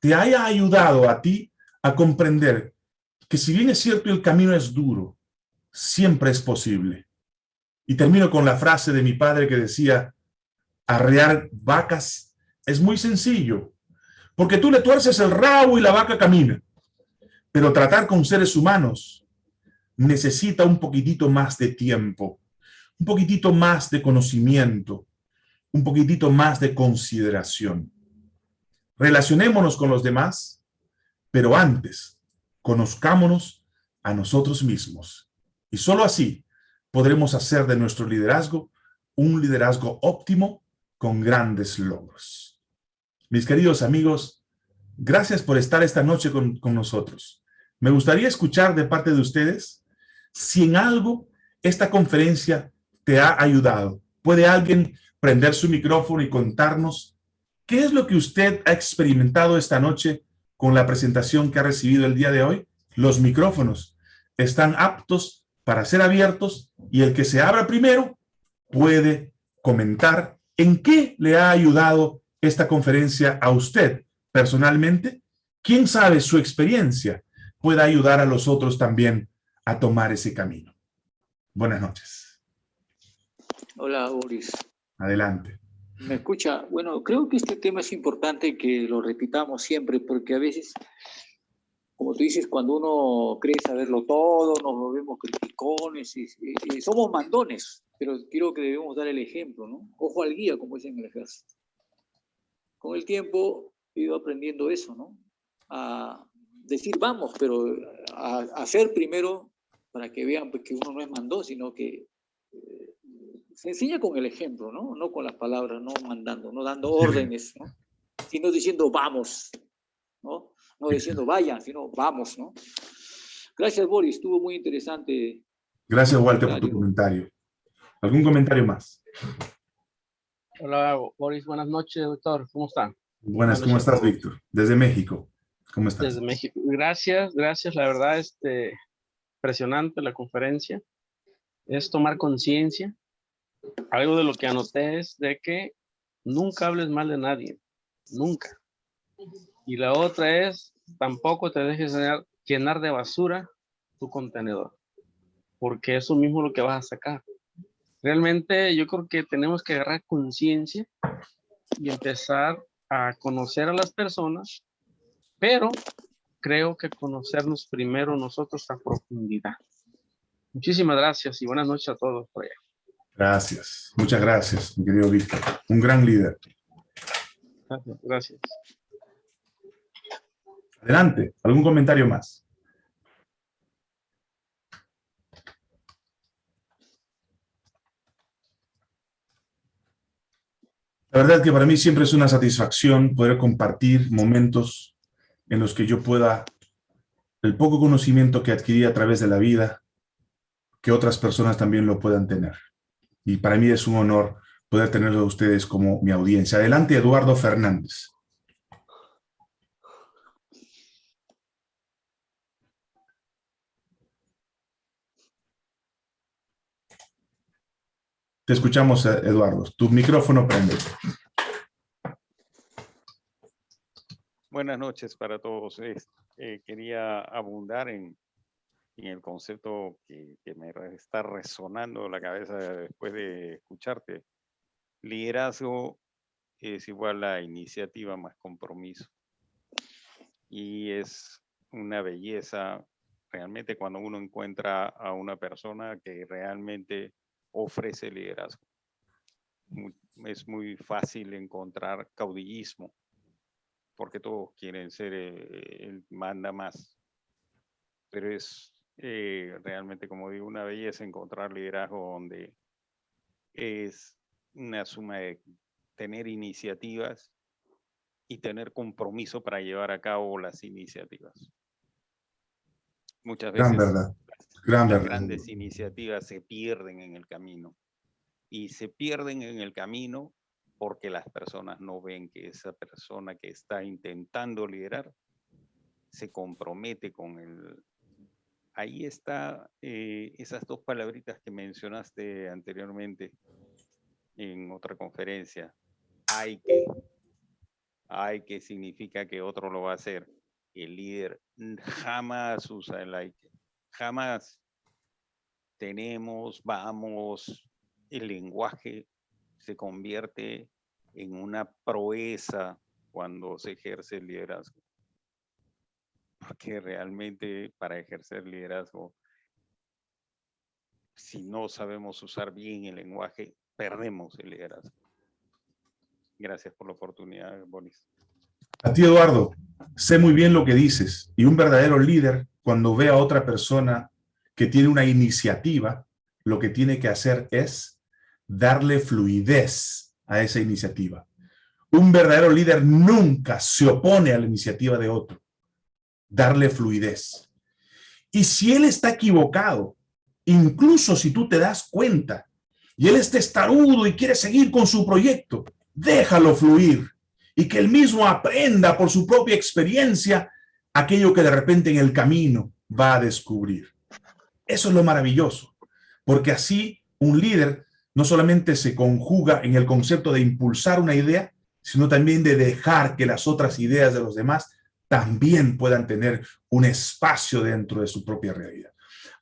te haya ayudado a ti a comprender que si bien es cierto el camino es duro, siempre es posible. Y termino con la frase de mi padre que decía, arrear vacas es muy sencillo, porque tú le tuerces el rabo y la vaca camina. Pero tratar con seres humanos necesita un poquitito más de tiempo, un poquitito más de conocimiento, un poquitito más de consideración. Relacionémonos con los demás, pero antes, conozcámonos a nosotros mismos. Y solo así podremos hacer de nuestro liderazgo un liderazgo óptimo con grandes logros. Mis queridos amigos, gracias por estar esta noche con, con nosotros. Me gustaría escuchar de parte de ustedes si en algo esta conferencia te ha ayudado. ¿Puede alguien prender su micrófono y contarnos qué es lo que usted ha experimentado esta noche con la presentación que ha recibido el día de hoy? Los micrófonos están aptos para ser abiertos y el que se abra primero puede comentar en qué le ha ayudado esta conferencia a usted personalmente. ¿Quién sabe su experiencia pueda ayudar a los otros también a tomar ese camino? Buenas noches. Hola, Boris. Adelante. ¿Me escucha? Bueno, creo que este tema es importante que lo repitamos siempre, porque a veces, como tú dices, cuando uno cree saberlo todo, nos volvemos criticones y, somos mandones, pero creo que debemos dar el ejemplo, ¿no? Ojo al guía, como dicen en el ejército. Con el tiempo he ido aprendiendo eso, ¿no? A decir vamos, pero a, hacer primero para que vean pues, que uno no es mandón, sino que eh, se enseña con el ejemplo, ¿no? No con las palabras, no mandando, no dando órdenes, ¿no? Sino diciendo vamos, ¿no? No diciendo vayan, sino vamos, ¿no? Gracias, Boris, estuvo muy interesante. Gracias, Walter, por tu comentario. ¿Algún comentario más? Hola, Boris, buenas noches, doctor. ¿Cómo están? Buenas, ¿cómo estás, Víctor? Desde México. ¿Cómo estás? Desde México. Gracias, gracias. La verdad, este, impresionante la conferencia. Es tomar conciencia algo de lo que anoté es de que nunca hables mal de nadie, nunca. Y la otra es, tampoco te dejes llenar de basura tu contenedor, porque eso mismo es lo que vas a sacar. Realmente yo creo que tenemos que agarrar conciencia y empezar a conocer a las personas, pero creo que conocernos primero nosotros a profundidad. Muchísimas gracias y buenas noches a todos por allá. Gracias, muchas gracias, mi querido Víctor. Un gran líder. Gracias. Adelante, ¿algún comentario más? La verdad que para mí siempre es una satisfacción poder compartir momentos en los que yo pueda, el poco conocimiento que adquirí a través de la vida, que otras personas también lo puedan tener y para mí es un honor poder tenerlo a ustedes como mi audiencia. Adelante, Eduardo Fernández. Te escuchamos, Eduardo. Tu micrófono prende. Buenas noches para todos. Eh, quería abundar en, en el concepto que, me está resonando la cabeza después de escucharte. Liderazgo es igual a iniciativa más compromiso. Y es una belleza realmente cuando uno encuentra a una persona que realmente ofrece liderazgo. es muy fácil encontrar caudillismo, porque todos quieren ser eh, el manda más. Pero es eh, realmente, como digo, una belleza encontrar liderazgo donde es una suma de tener iniciativas y tener compromiso para llevar a cabo las iniciativas. Muchas veces verdad. Las, grandes iniciativas se pierden en el camino y se pierden en el camino porque las personas no ven que esa persona que está intentando liderar se compromete con el... Ahí está eh, esas dos palabritas que mencionaste anteriormente en otra conferencia. Hay que. Hay que significa que otro lo va a hacer. El líder jamás usa el hay que. Jamás tenemos, vamos, el lenguaje se convierte en una proeza cuando se ejerce el liderazgo. Porque realmente para ejercer liderazgo, si no sabemos usar bien el lenguaje, perdemos el liderazgo. Gracias por la oportunidad, Boris. A ti, Eduardo, sé muy bien lo que dices. Y un verdadero líder, cuando ve a otra persona que tiene una iniciativa, lo que tiene que hacer es darle fluidez a esa iniciativa. Un verdadero líder nunca se opone a la iniciativa de otro. Darle fluidez. Y si él está equivocado, incluso si tú te das cuenta, y él es testarudo y quiere seguir con su proyecto, déjalo fluir y que él mismo aprenda por su propia experiencia aquello que de repente en el camino va a descubrir. Eso es lo maravilloso, porque así un líder no solamente se conjuga en el concepto de impulsar una idea, sino también de dejar que las otras ideas de los demás también puedan tener un espacio dentro de su propia realidad.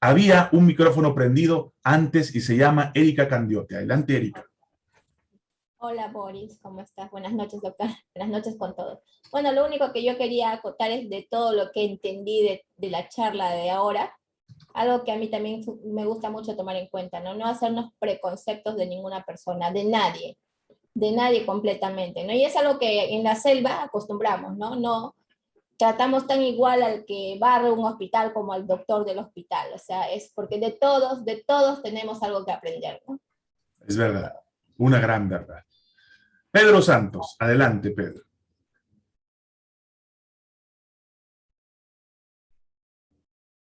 Había un micrófono prendido antes y se llama Erika Candiote. Adelante, Erika. Hola, Boris. ¿Cómo estás? Buenas noches, doctor. Buenas noches con todos. Bueno, lo único que yo quería acotar es de todo lo que entendí de, de la charla de ahora, algo que a mí también me gusta mucho tomar en cuenta, ¿no? No hacernos preconceptos de ninguna persona, de nadie, de nadie completamente, ¿no? Y es algo que en la selva acostumbramos, ¿no? No, tratamos tan igual al que barre un hospital como al doctor del hospital. O sea, es porque de todos, de todos tenemos algo que aprender. ¿no? Es verdad, una gran verdad. Pedro Santos, adelante Pedro.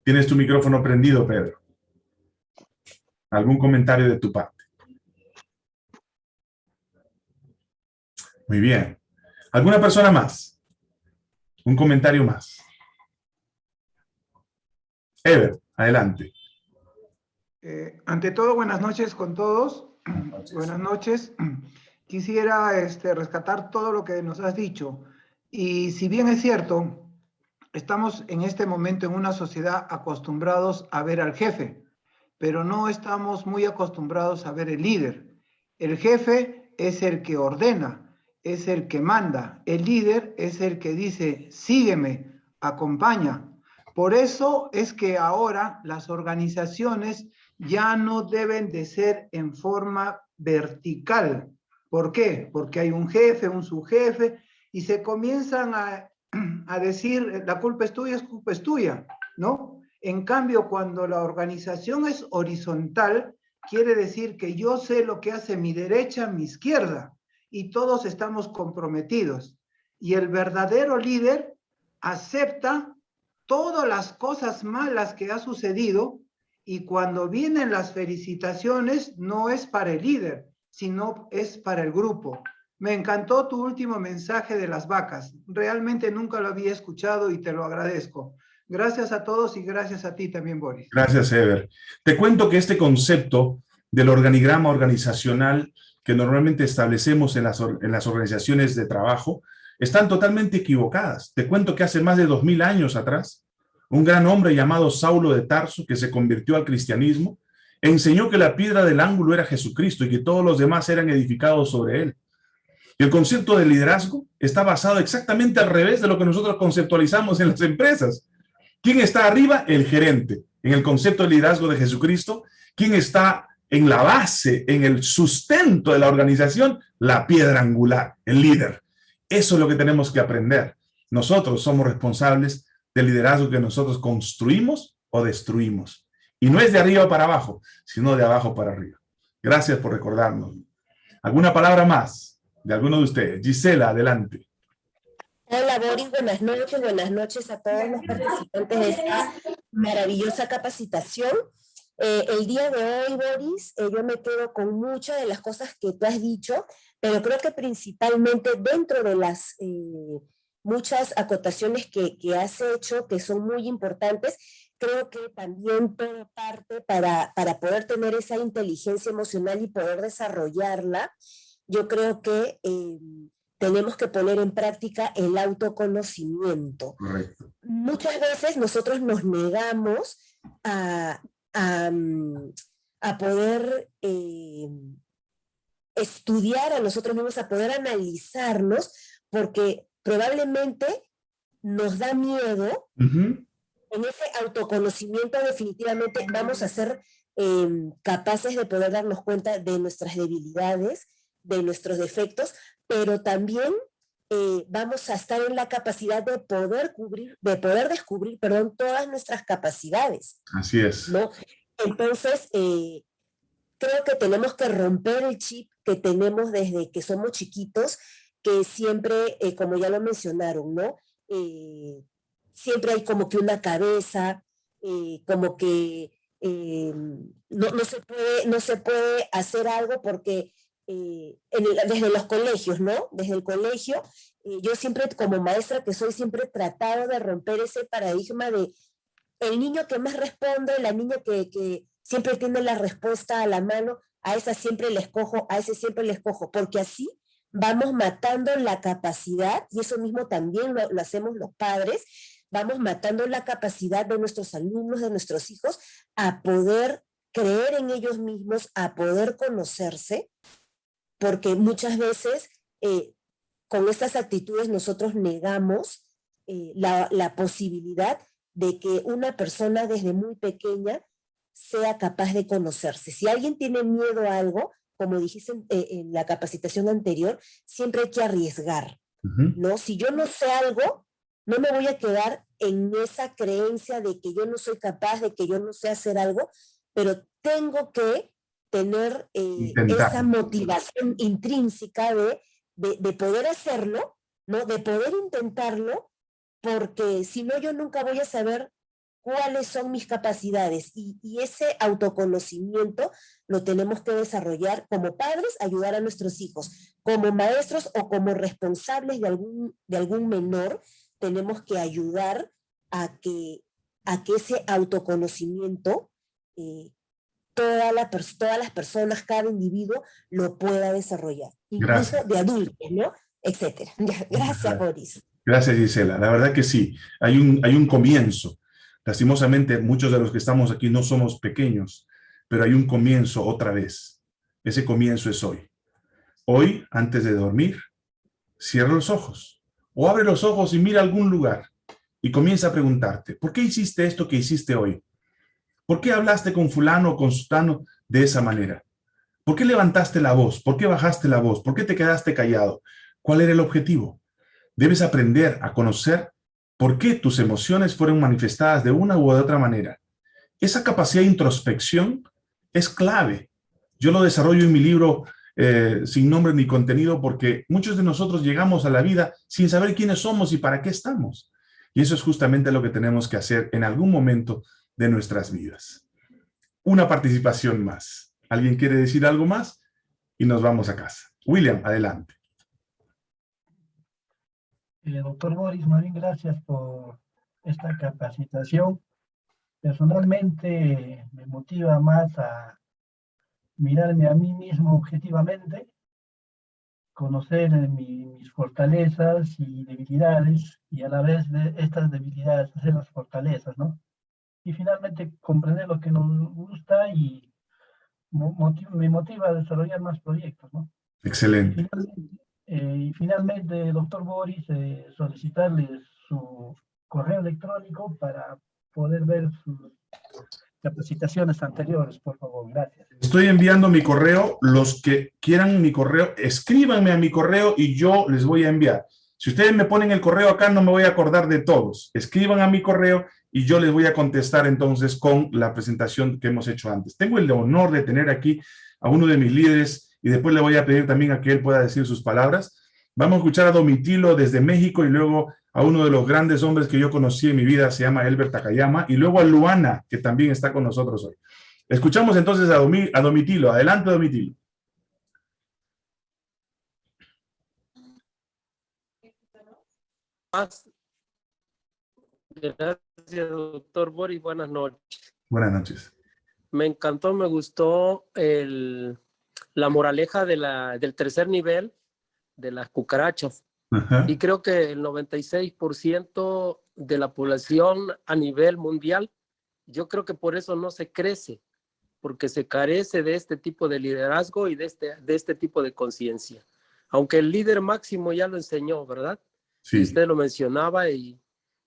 Tienes tu micrófono prendido, Pedro. ¿Algún comentario de tu parte? Muy bien. ¿Alguna persona más? Un comentario más. Ever, adelante. Eh, ante todo, buenas noches con todos. Buenas noches. Quisiera este, rescatar todo lo que nos has dicho. Y si bien es cierto, estamos en este momento en una sociedad acostumbrados a ver al jefe, pero no estamos muy acostumbrados a ver el líder. El jefe es el que ordena, es el que manda, el líder es el que dice, sígueme, acompaña. Por eso es que ahora las organizaciones ya no deben de ser en forma vertical. ¿Por qué? Porque hay un jefe, un subjefe, y se comienzan a, a decir, la culpa es tuya, es culpa es tuya, ¿no? En cambio, cuando la organización es horizontal, quiere decir que yo sé lo que hace mi derecha, mi izquierda, y todos estamos comprometidos. Y el verdadero líder acepta todas las cosas malas que ha sucedido y cuando vienen las felicitaciones no es para el líder, sino es para el grupo. Me encantó tu último mensaje de las vacas. Realmente nunca lo había escuchado y te lo agradezco. Gracias a todos y gracias a ti también, Boris. Gracias, Ever. Te cuento que este concepto del organigrama organizacional que normalmente establecemos en las, en las organizaciones de trabajo están totalmente equivocadas. Te cuento que hace más de dos mil años atrás, un gran hombre llamado Saulo de Tarso, que se convirtió al cristianismo, enseñó que la piedra del ángulo era Jesucristo y que todos los demás eran edificados sobre él. El concepto de liderazgo está basado exactamente al revés de lo que nosotros conceptualizamos en las empresas. ¿Quién está arriba? El gerente. En el concepto de liderazgo de Jesucristo, ¿quién está en la base, en el sustento de la organización, la piedra angular, el líder. Eso es lo que tenemos que aprender. Nosotros somos responsables del liderazgo que nosotros construimos o destruimos. Y no es de arriba para abajo, sino de abajo para arriba. Gracias por recordarnos. ¿Alguna palabra más de alguno de ustedes? Gisela, adelante. Hola Boris, buenas noches, buenas noches a todos los participantes de esta maravillosa capacitación. Eh, el día de hoy, Boris, eh, yo me quedo con muchas de las cosas que tú has dicho, pero creo que principalmente dentro de las eh, muchas acotaciones que, que, has hecho, que son muy importantes, creo que también todo parte para, para poder tener esa inteligencia emocional y poder desarrollarla, yo creo que tenemos que poner en práctica el autoconocimiento. Correcto. Muchas veces nosotros nos negamos a, a, mm, a poder eh, estudiar a nosotros mismos, a poder analizarnos, porque probablemente nos da miedo, uh -huh. En ese autoconocimiento definitivamente vamos a ser eh, capaces de poder darnos cuenta de nuestras debilidades, de nuestros defectos, pero también eh, vamos a estar en la capacidad de poder cubrir, de poder descubrir, perdón, todas nuestras capacidades. Así es. ¿no? Entonces, eh, creo que tenemos que romper el chip que tenemos desde que somos chiquitos, que siempre, eh, como ya lo mencionaron, ¿no? Eh, siempre hay como que una cabeza, eh, como que no, no, se puede, no se puede hacer algo porque el, desde los colegios, ¿no? Desde el colegio, yo siempre como maestra que soy, siempre he tratado de romper ese paradigma de el niño que más responde, la niña que, que siempre tiene la respuesta a la mano, a esa siempre le escojo, a ese siempre le escojo, porque así vamos matando la capacidad, y eso mismo también lo, lo, hacemos los padres, vamos matando la capacidad de nuestros alumnos, de nuestros hijos, a poder creer en ellos mismos, a poder conocerse, porque muchas veces eh, con estas actitudes nosotros negamos eh, la, la posibilidad de que una persona desde muy pequeña sea capaz de conocerse. Si alguien tiene miedo a algo, como dijiste en, eh, en la capacitación anterior, siempre hay que arriesgar, uh -huh. ¿no? Si yo no sé algo, no me voy a quedar en esa creencia de que yo no soy capaz, de que yo no sé hacer algo, pero tengo que tener eh, esa motivación intrínseca de, de, de poder hacerlo, ¿no? De poder intentarlo, porque si no yo nunca voy a saber cuáles son mis capacidades y, y, ese autoconocimiento lo tenemos que desarrollar como padres, ayudar a nuestros hijos, como maestros o como responsables de algún, de algún menor, tenemos que ayudar a que, a que ese autoconocimiento eh, toda la, todas las personas, cada individuo lo pueda desarrollar, incluso Gracias. de adultos, ¿no? Etcétera. Gracias, Boris. Gracias, Gisela. La verdad que sí, hay un, hay un comienzo. Lastimosamente, muchos de los que estamos aquí no somos pequeños, pero hay un comienzo otra vez. Ese comienzo es hoy. Hoy, antes de dormir, cierra los ojos o abre los ojos y mira algún lugar y comienza a preguntarte, ¿por qué hiciste esto que hiciste hoy? ¿Por qué hablaste con fulano o con sutano de esa manera? ¿Por qué levantaste la voz? ¿Por qué bajaste la voz? ¿Por qué te quedaste callado? ¿Cuál era el objetivo? Debes aprender a conocer por qué tus emociones fueron manifestadas de una u otra manera. Esa capacidad de introspección es clave. Yo lo desarrollo en mi libro eh, sin nombre ni contenido porque muchos de nosotros llegamos a la vida sin saber quiénes somos y para qué estamos. Y eso es justamente lo que tenemos que hacer en algún momento de nuestras vidas. Una participación más. ¿Alguien quiere decir algo más? Y nos vamos a casa. William, adelante. Eh, doctor Boris, Marín, gracias por esta capacitación. Personalmente me motiva más a mirarme a mí mismo objetivamente, conocer mi, mis fortalezas y debilidades y a la vez de estas debilidades hacer las fortalezas, ¿no? Y finalmente comprender lo que nos gusta y motiv me motiva a desarrollar más proyectos, ¿no? Excelente. Eh, y finalmente, doctor Boris, eh, solicitarle su correo electrónico para poder ver sus capacitaciones anteriores, por favor. Gracias. Estoy enviando mi correo. Los que quieran mi correo, escríbanme a mi correo y yo les voy a enviar. Si ustedes me ponen el correo acá, no me voy a acordar de todos. Escriban a mi correo y yo les voy a contestar entonces con la presentación que hemos hecho antes. Tengo el honor de tener aquí a uno de mis líderes y después le voy a pedir también a que él pueda decir sus palabras. Vamos a escuchar a Domitilo desde México y luego a uno de los grandes hombres que yo conocí en mi vida, se llama Elbert Takayama, y luego a Luana, que también está con nosotros hoy. Escuchamos entonces a, Domi- a Domitilo. Adelante, Domitilo. Gracias, doctor Boris. Buenas noches. Buenas noches. Me encantó, me gustó el, la moraleja de la, del tercer nivel de las cucarachas. Ajá. Y creo que el 96% de la población a nivel mundial, yo creo que por eso no se crece, porque se carece de este tipo de liderazgo y de este, de este tipo de conciencia. Aunque el líder máximo ya lo enseñó, ¿verdad? Sí. usted lo mencionaba y,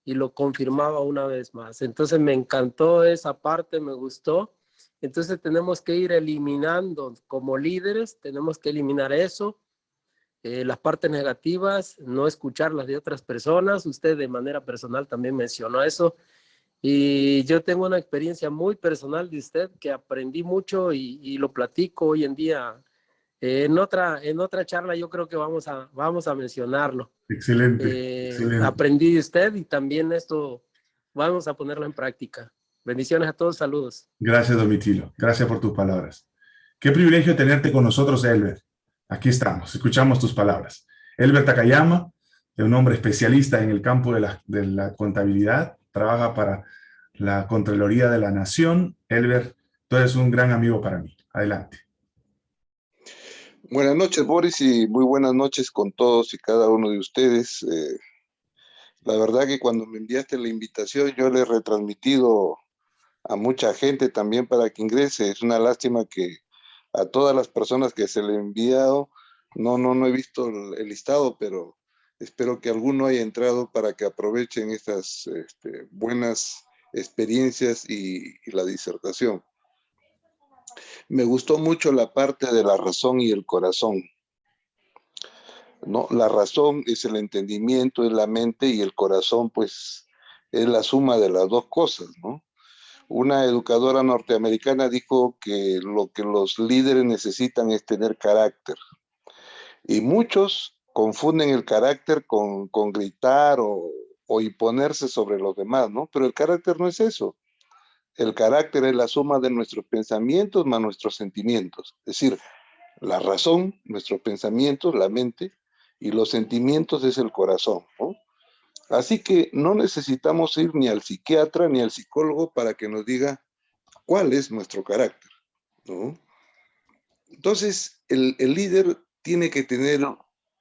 y lo confirmaba una vez más. Entonces me encantó esa parte, me gustó. Entonces tenemos que ir eliminando como líderes, tenemos que eliminar eso, eh, las partes negativas, no escuchar las de otras personas. Usted de manera personal también mencionó eso. Y yo tengo una experiencia muy personal de usted que aprendí mucho y, y lo platico hoy en día. Eh, en, otra, en otra charla yo creo que vamos a, vamos a mencionarlo. Excelente. Eh, excelente. aprendí de usted y también esto vamos a ponerlo en práctica. Bendiciones a todos, saludos. Gracias, Domitilo. Gracias por tus palabras. Qué privilegio tenerte con nosotros, Elber. Aquí estamos, escuchamos tus palabras. Elber Takayama, un hombre especialista en el campo de la, contabilidad, trabaja para la Contraloría de la Nación. Elber, tú eres un gran amigo para mí. Adelante. Buenas noches, Boris, y muy buenas noches con todos y cada uno de ustedes. Eh, la verdad que cuando me enviaste la invitación, yo le he retransmitido a mucha gente también para que ingrese. Es una lástima que a todas las personas que se le he enviado, no, no, no he visto el, el listado, pero espero que alguno haya entrado para que aprovechen estas este, buenas experiencias y, y la disertación. Me gustó mucho la parte de la razón y el corazón. ¿no? La razón es el entendimiento, es la mente y el corazón, pues, es la suma de las dos cosas, ¿no? Una educadora norteamericana dijo que lo que los líderes necesitan es tener carácter. Y muchos confunden el carácter con, con gritar o, o imponerse sobre los demás, ¿no? Pero el carácter no es eso. El carácter es la suma de nuestros pensamientos más nuestros sentimientos. Es decir, la razón, nuestros pensamientos, la mente, y los sentimientos es el corazón. ¿no? Así que no necesitamos ir ni al psiquiatra ni al psicólogo para que nos diga cuál es nuestro carácter. ¿no? Entonces, el, el líder tiene que tener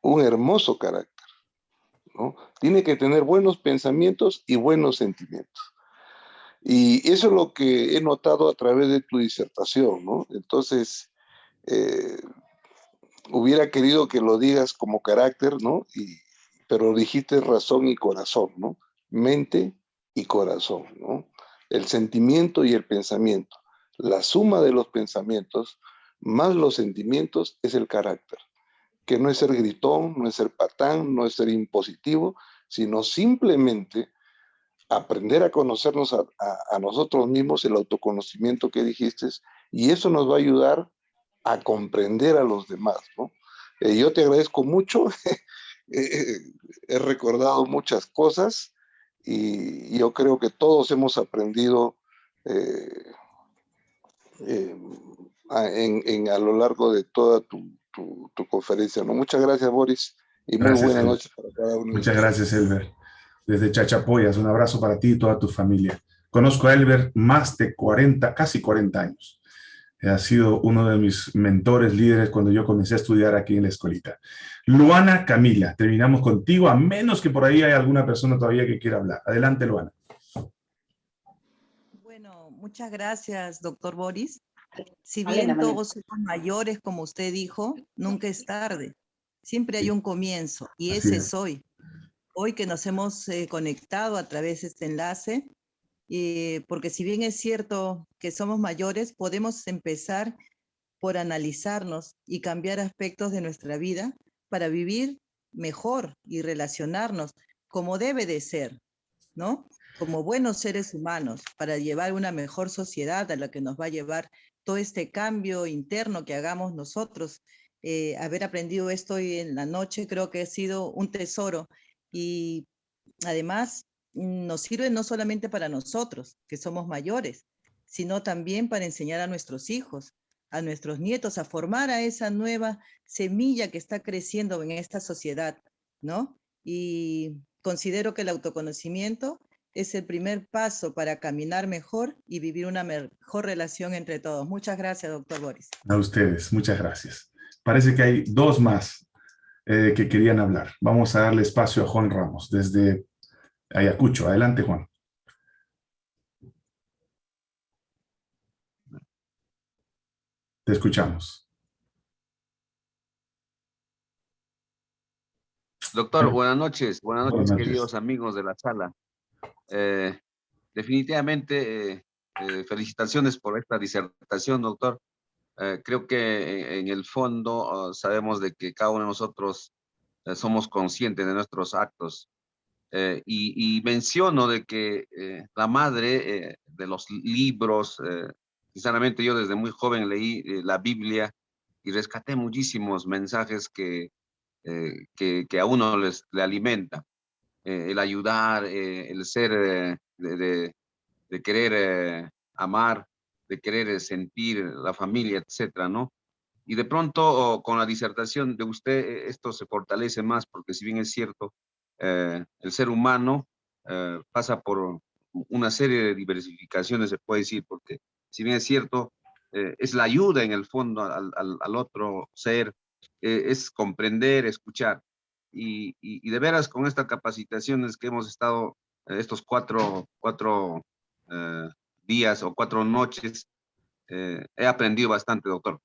un hermoso carácter. ¿no? Tiene que tener buenos pensamientos y buenos sentimientos. Y eso es lo que he notado a través de tu disertación, ¿no? Entonces, eh, hubiera querido que lo digas como carácter, ¿no? Y, pero dijiste razón y corazón, ¿no? Mente y corazón, ¿no? El sentimiento y el pensamiento. La suma de los pensamientos más los sentimientos es el carácter, que no es ser gritón, no es ser patán, no es ser impositivo, sino simplemente aprender a conocernos a, nosotros mismos, el autoconocimiento que dijiste, y eso nos va a ayudar a comprender a los demás, ¿no? Eh, yo te agradezco mucho, eh, he recordado muchas cosas y yo creo que todos hemos aprendido eh, en, en, a lo largo de toda tu, tu, tu, conferencia, ¿no? Muchas gracias, Boris, y gracias, muy buenas noches para cada uno. Muchas gracias, Elber desde Chachapoyas. Un abrazo para ti y toda tu familia. Conozco a Elber más de 40, casi 40 años. Ha sido uno de mis mentores, líderes, cuando yo comencé a estudiar aquí en la escuelita. Luana Camila, terminamos contigo, a menos que por ahí haya alguna persona todavía que quiera hablar. Adelante, Luana. Bueno, muchas gracias, doctor Boris. Si bien todos somos mayores, como usted dijo, nunca es tarde. Siempre hay un comienzo, y ese es hoy hoy que nos hemos eh, conectado a través de este enlace, eh, porque si bien es cierto que somos mayores, podemos empezar por analizarnos y cambiar aspectos de nuestra vida para vivir mejor y relacionarnos como debe de ser, ¿no? Como buenos seres humanos, para llevar una mejor sociedad a la que nos va a llevar todo este cambio interno que hagamos nosotros. Eh, haber aprendido esto hoy en la noche creo que ha sido un tesoro y además nos sirve no solamente para nosotros, que somos mayores, sino también para enseñar a nuestros hijos, a nuestros nietos, a formar a esa nueva semilla que está creciendo en esta sociedad, ¿no? Y considero que el autoconocimiento es el primer paso para caminar mejor y vivir una mejor relación entre todos. Muchas gracias, doctor Boris. A ustedes, muchas gracias. Parece que hay dos más eh, que querían hablar. Vamos a darle espacio a Juan Ramos desde Ayacucho. Adelante, Juan. Te escuchamos. Doctor, buenas noches. Buenas noches, queridos amigos de la sala. Eh, definitivamente, eh, eh, felicitaciones por esta disertación, doctor. creo que en el fondo oh, sabemos de que cada uno de nosotros somos conscientes de nuestros actos. Y, y, menciono de que la madre de los libros, sinceramente yo desde muy joven leí la Biblia y rescaté muchísimos mensajes que, que, que, a uno les, le alimenta. Eh, el ayudar, eh, el ser, eh, de, de, querer amar, de querer sentir la familia, etcétera, ¿no? Y de pronto con la disertación de usted esto se fortalece más porque si bien es cierto, el ser humano pasa por una serie de diversificaciones, se puede decir, porque si bien es cierto, es la ayuda en el fondo al, otro ser, es comprender, escuchar, y, de veras con estas capacitaciones que hemos estado eh, estos cuatro, cuatro eh, días o cuatro noches, eh, he aprendido bastante, doctor.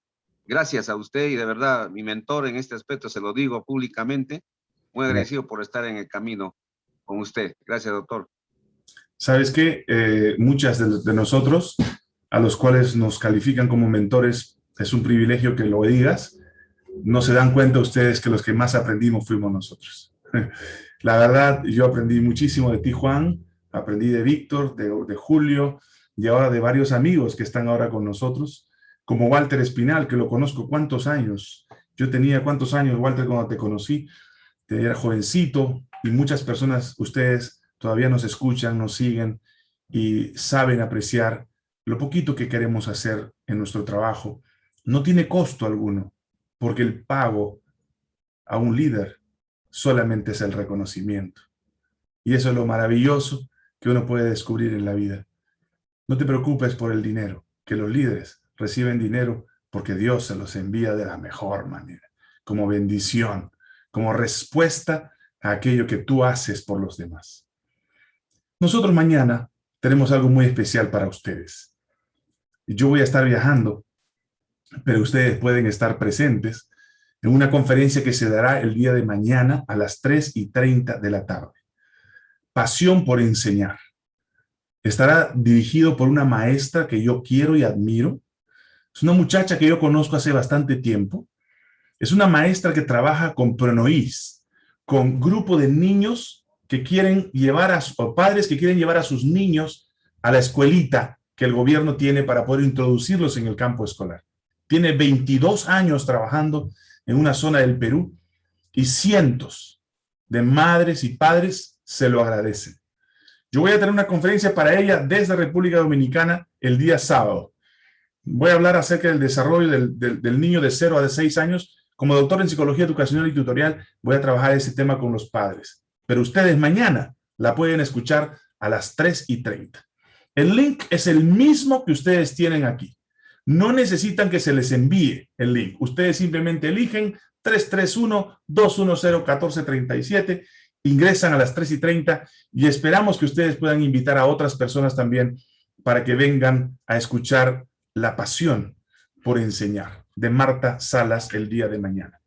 Gracias a usted y de verdad, mi mentor en este aspecto, se lo digo públicamente, muy agradecido por estar en el camino con usted. Gracias, doctor. Sabes que muchas de, de, nosotros, a los cuales nos califican como mentores, es un privilegio que lo digas, no se dan cuenta ustedes que los que más aprendimos fuimos nosotros. La verdad, yo aprendí muchísimo de ti, Juan, aprendí de Víctor, de, Julio, y ahora de varios amigos que están ahora con nosotros, como Walter Espinal, que lo conozco cuántos años. Yo tenía cuántos años, Walter, cuando te conocí, era jovencito, y muchas personas, ustedes todavía nos escuchan, nos siguen, y saben apreciar lo poquito que queremos hacer en nuestro trabajo. No tiene costo alguno porque el pago a un líder solamente es el reconocimiento. Y eso es lo maravilloso que uno puede descubrir en la vida. No te preocupes por el dinero, que los líderes reciben dinero porque Dios se los envía de la mejor manera, como bendición, como respuesta a aquello que tú haces por los demás. Nosotros mañana tenemos algo muy especial para ustedes. Yo voy a estar viajando pero ustedes pueden estar presentes en una conferencia que se dará el día de mañana a las 3 y 30 de la tarde. Pasión por enseñar. Estará dirigido por una maestra que yo quiero y admiro. Es una muchacha que yo conozco hace bastante tiempo. Es una maestra que trabaja con Pronoís, con grupo de niños que quieren llevar a, o padres que quieren llevar a sus niños a la escuelita que el gobierno tiene para poder introducirlos en el campo escolar. Tiene 22 años trabajando en una zona del Perú y cientos de madres y padres se lo agradecen. Yo voy a tener una conferencia para ella desde República Dominicana el día sábado. Voy a hablar acerca del desarrollo del, niño de 0 a de 6 años. Como doctor en psicología educacional y tutorial, voy a trabajar ese tema con los padres. Pero ustedes mañana la pueden escuchar a las 3 y 30. El link es el mismo que ustedes tienen aquí. No necesitan que se les envíe el link. Ustedes simplemente eligen 331-210-1437, ingresan a las 3 y 30 y esperamos que ustedes puedan invitar a otras personas también para que vengan a escuchar la pasión por enseñar de Marta Salas el día de mañana.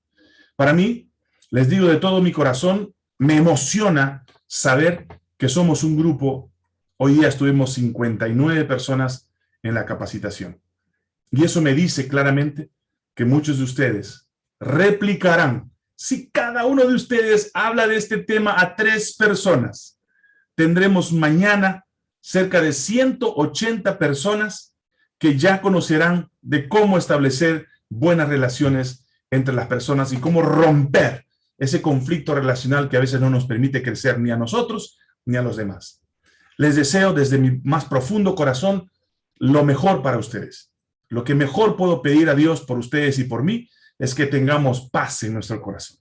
Para mí, les digo de todo mi corazón, me emociona saber que somos un grupo, hoy día estuvimos 59 personas en la capacitación. Y eso me dice claramente que muchos de ustedes replicarán. Si cada uno de ustedes habla de este tema a tres personas, tendremos mañana cerca de 180 personas que ya conocerán de cómo establecer buenas relaciones entre las personas y cómo romper ese conflicto relacional que a veces no nos permite crecer ni a nosotros ni a los demás. Les deseo desde mi más profundo corazón lo mejor para ustedes. Lo que mejor puedo pedir a Dios por ustedes y por mí es que tengamos paz en nuestro corazón.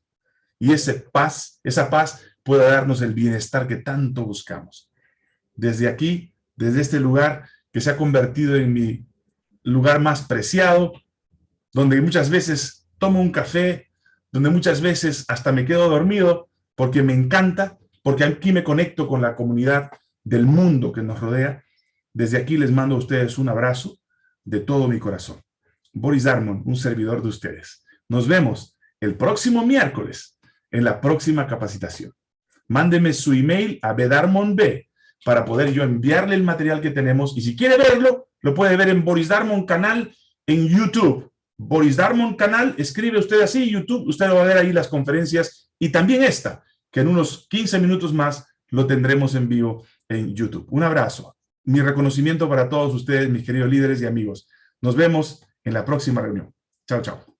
Y esa paz, esa paz pueda darnos el bienestar que tanto buscamos. Desde aquí, desde este lugar que se ha convertido en mi lugar más preciado, donde muchas veces tomo un café, donde muchas veces hasta me quedo dormido porque me encanta, porque aquí me conecto con la comunidad del mundo que nos rodea. Desde aquí les mando a ustedes un abrazo de todo mi corazón. Boris Darmon, un servidor de ustedes. Nos vemos el próximo miércoles en la próxima capacitación. Mándeme su email a bedarmonb para poder yo enviarle el material que tenemos y si quiere verlo, lo puede ver en Boris Darmon canal en YouTube. Boris Darmon canal, escribe usted así, YouTube, usted va a ver ahí las conferencias y también esta, que en unos 15 minutos más lo tendremos en vivo en YouTube. Un abrazo. Mi reconocimiento para todos ustedes, mis queridos líderes y amigos. Nos vemos en la próxima reunión. Chao, chao.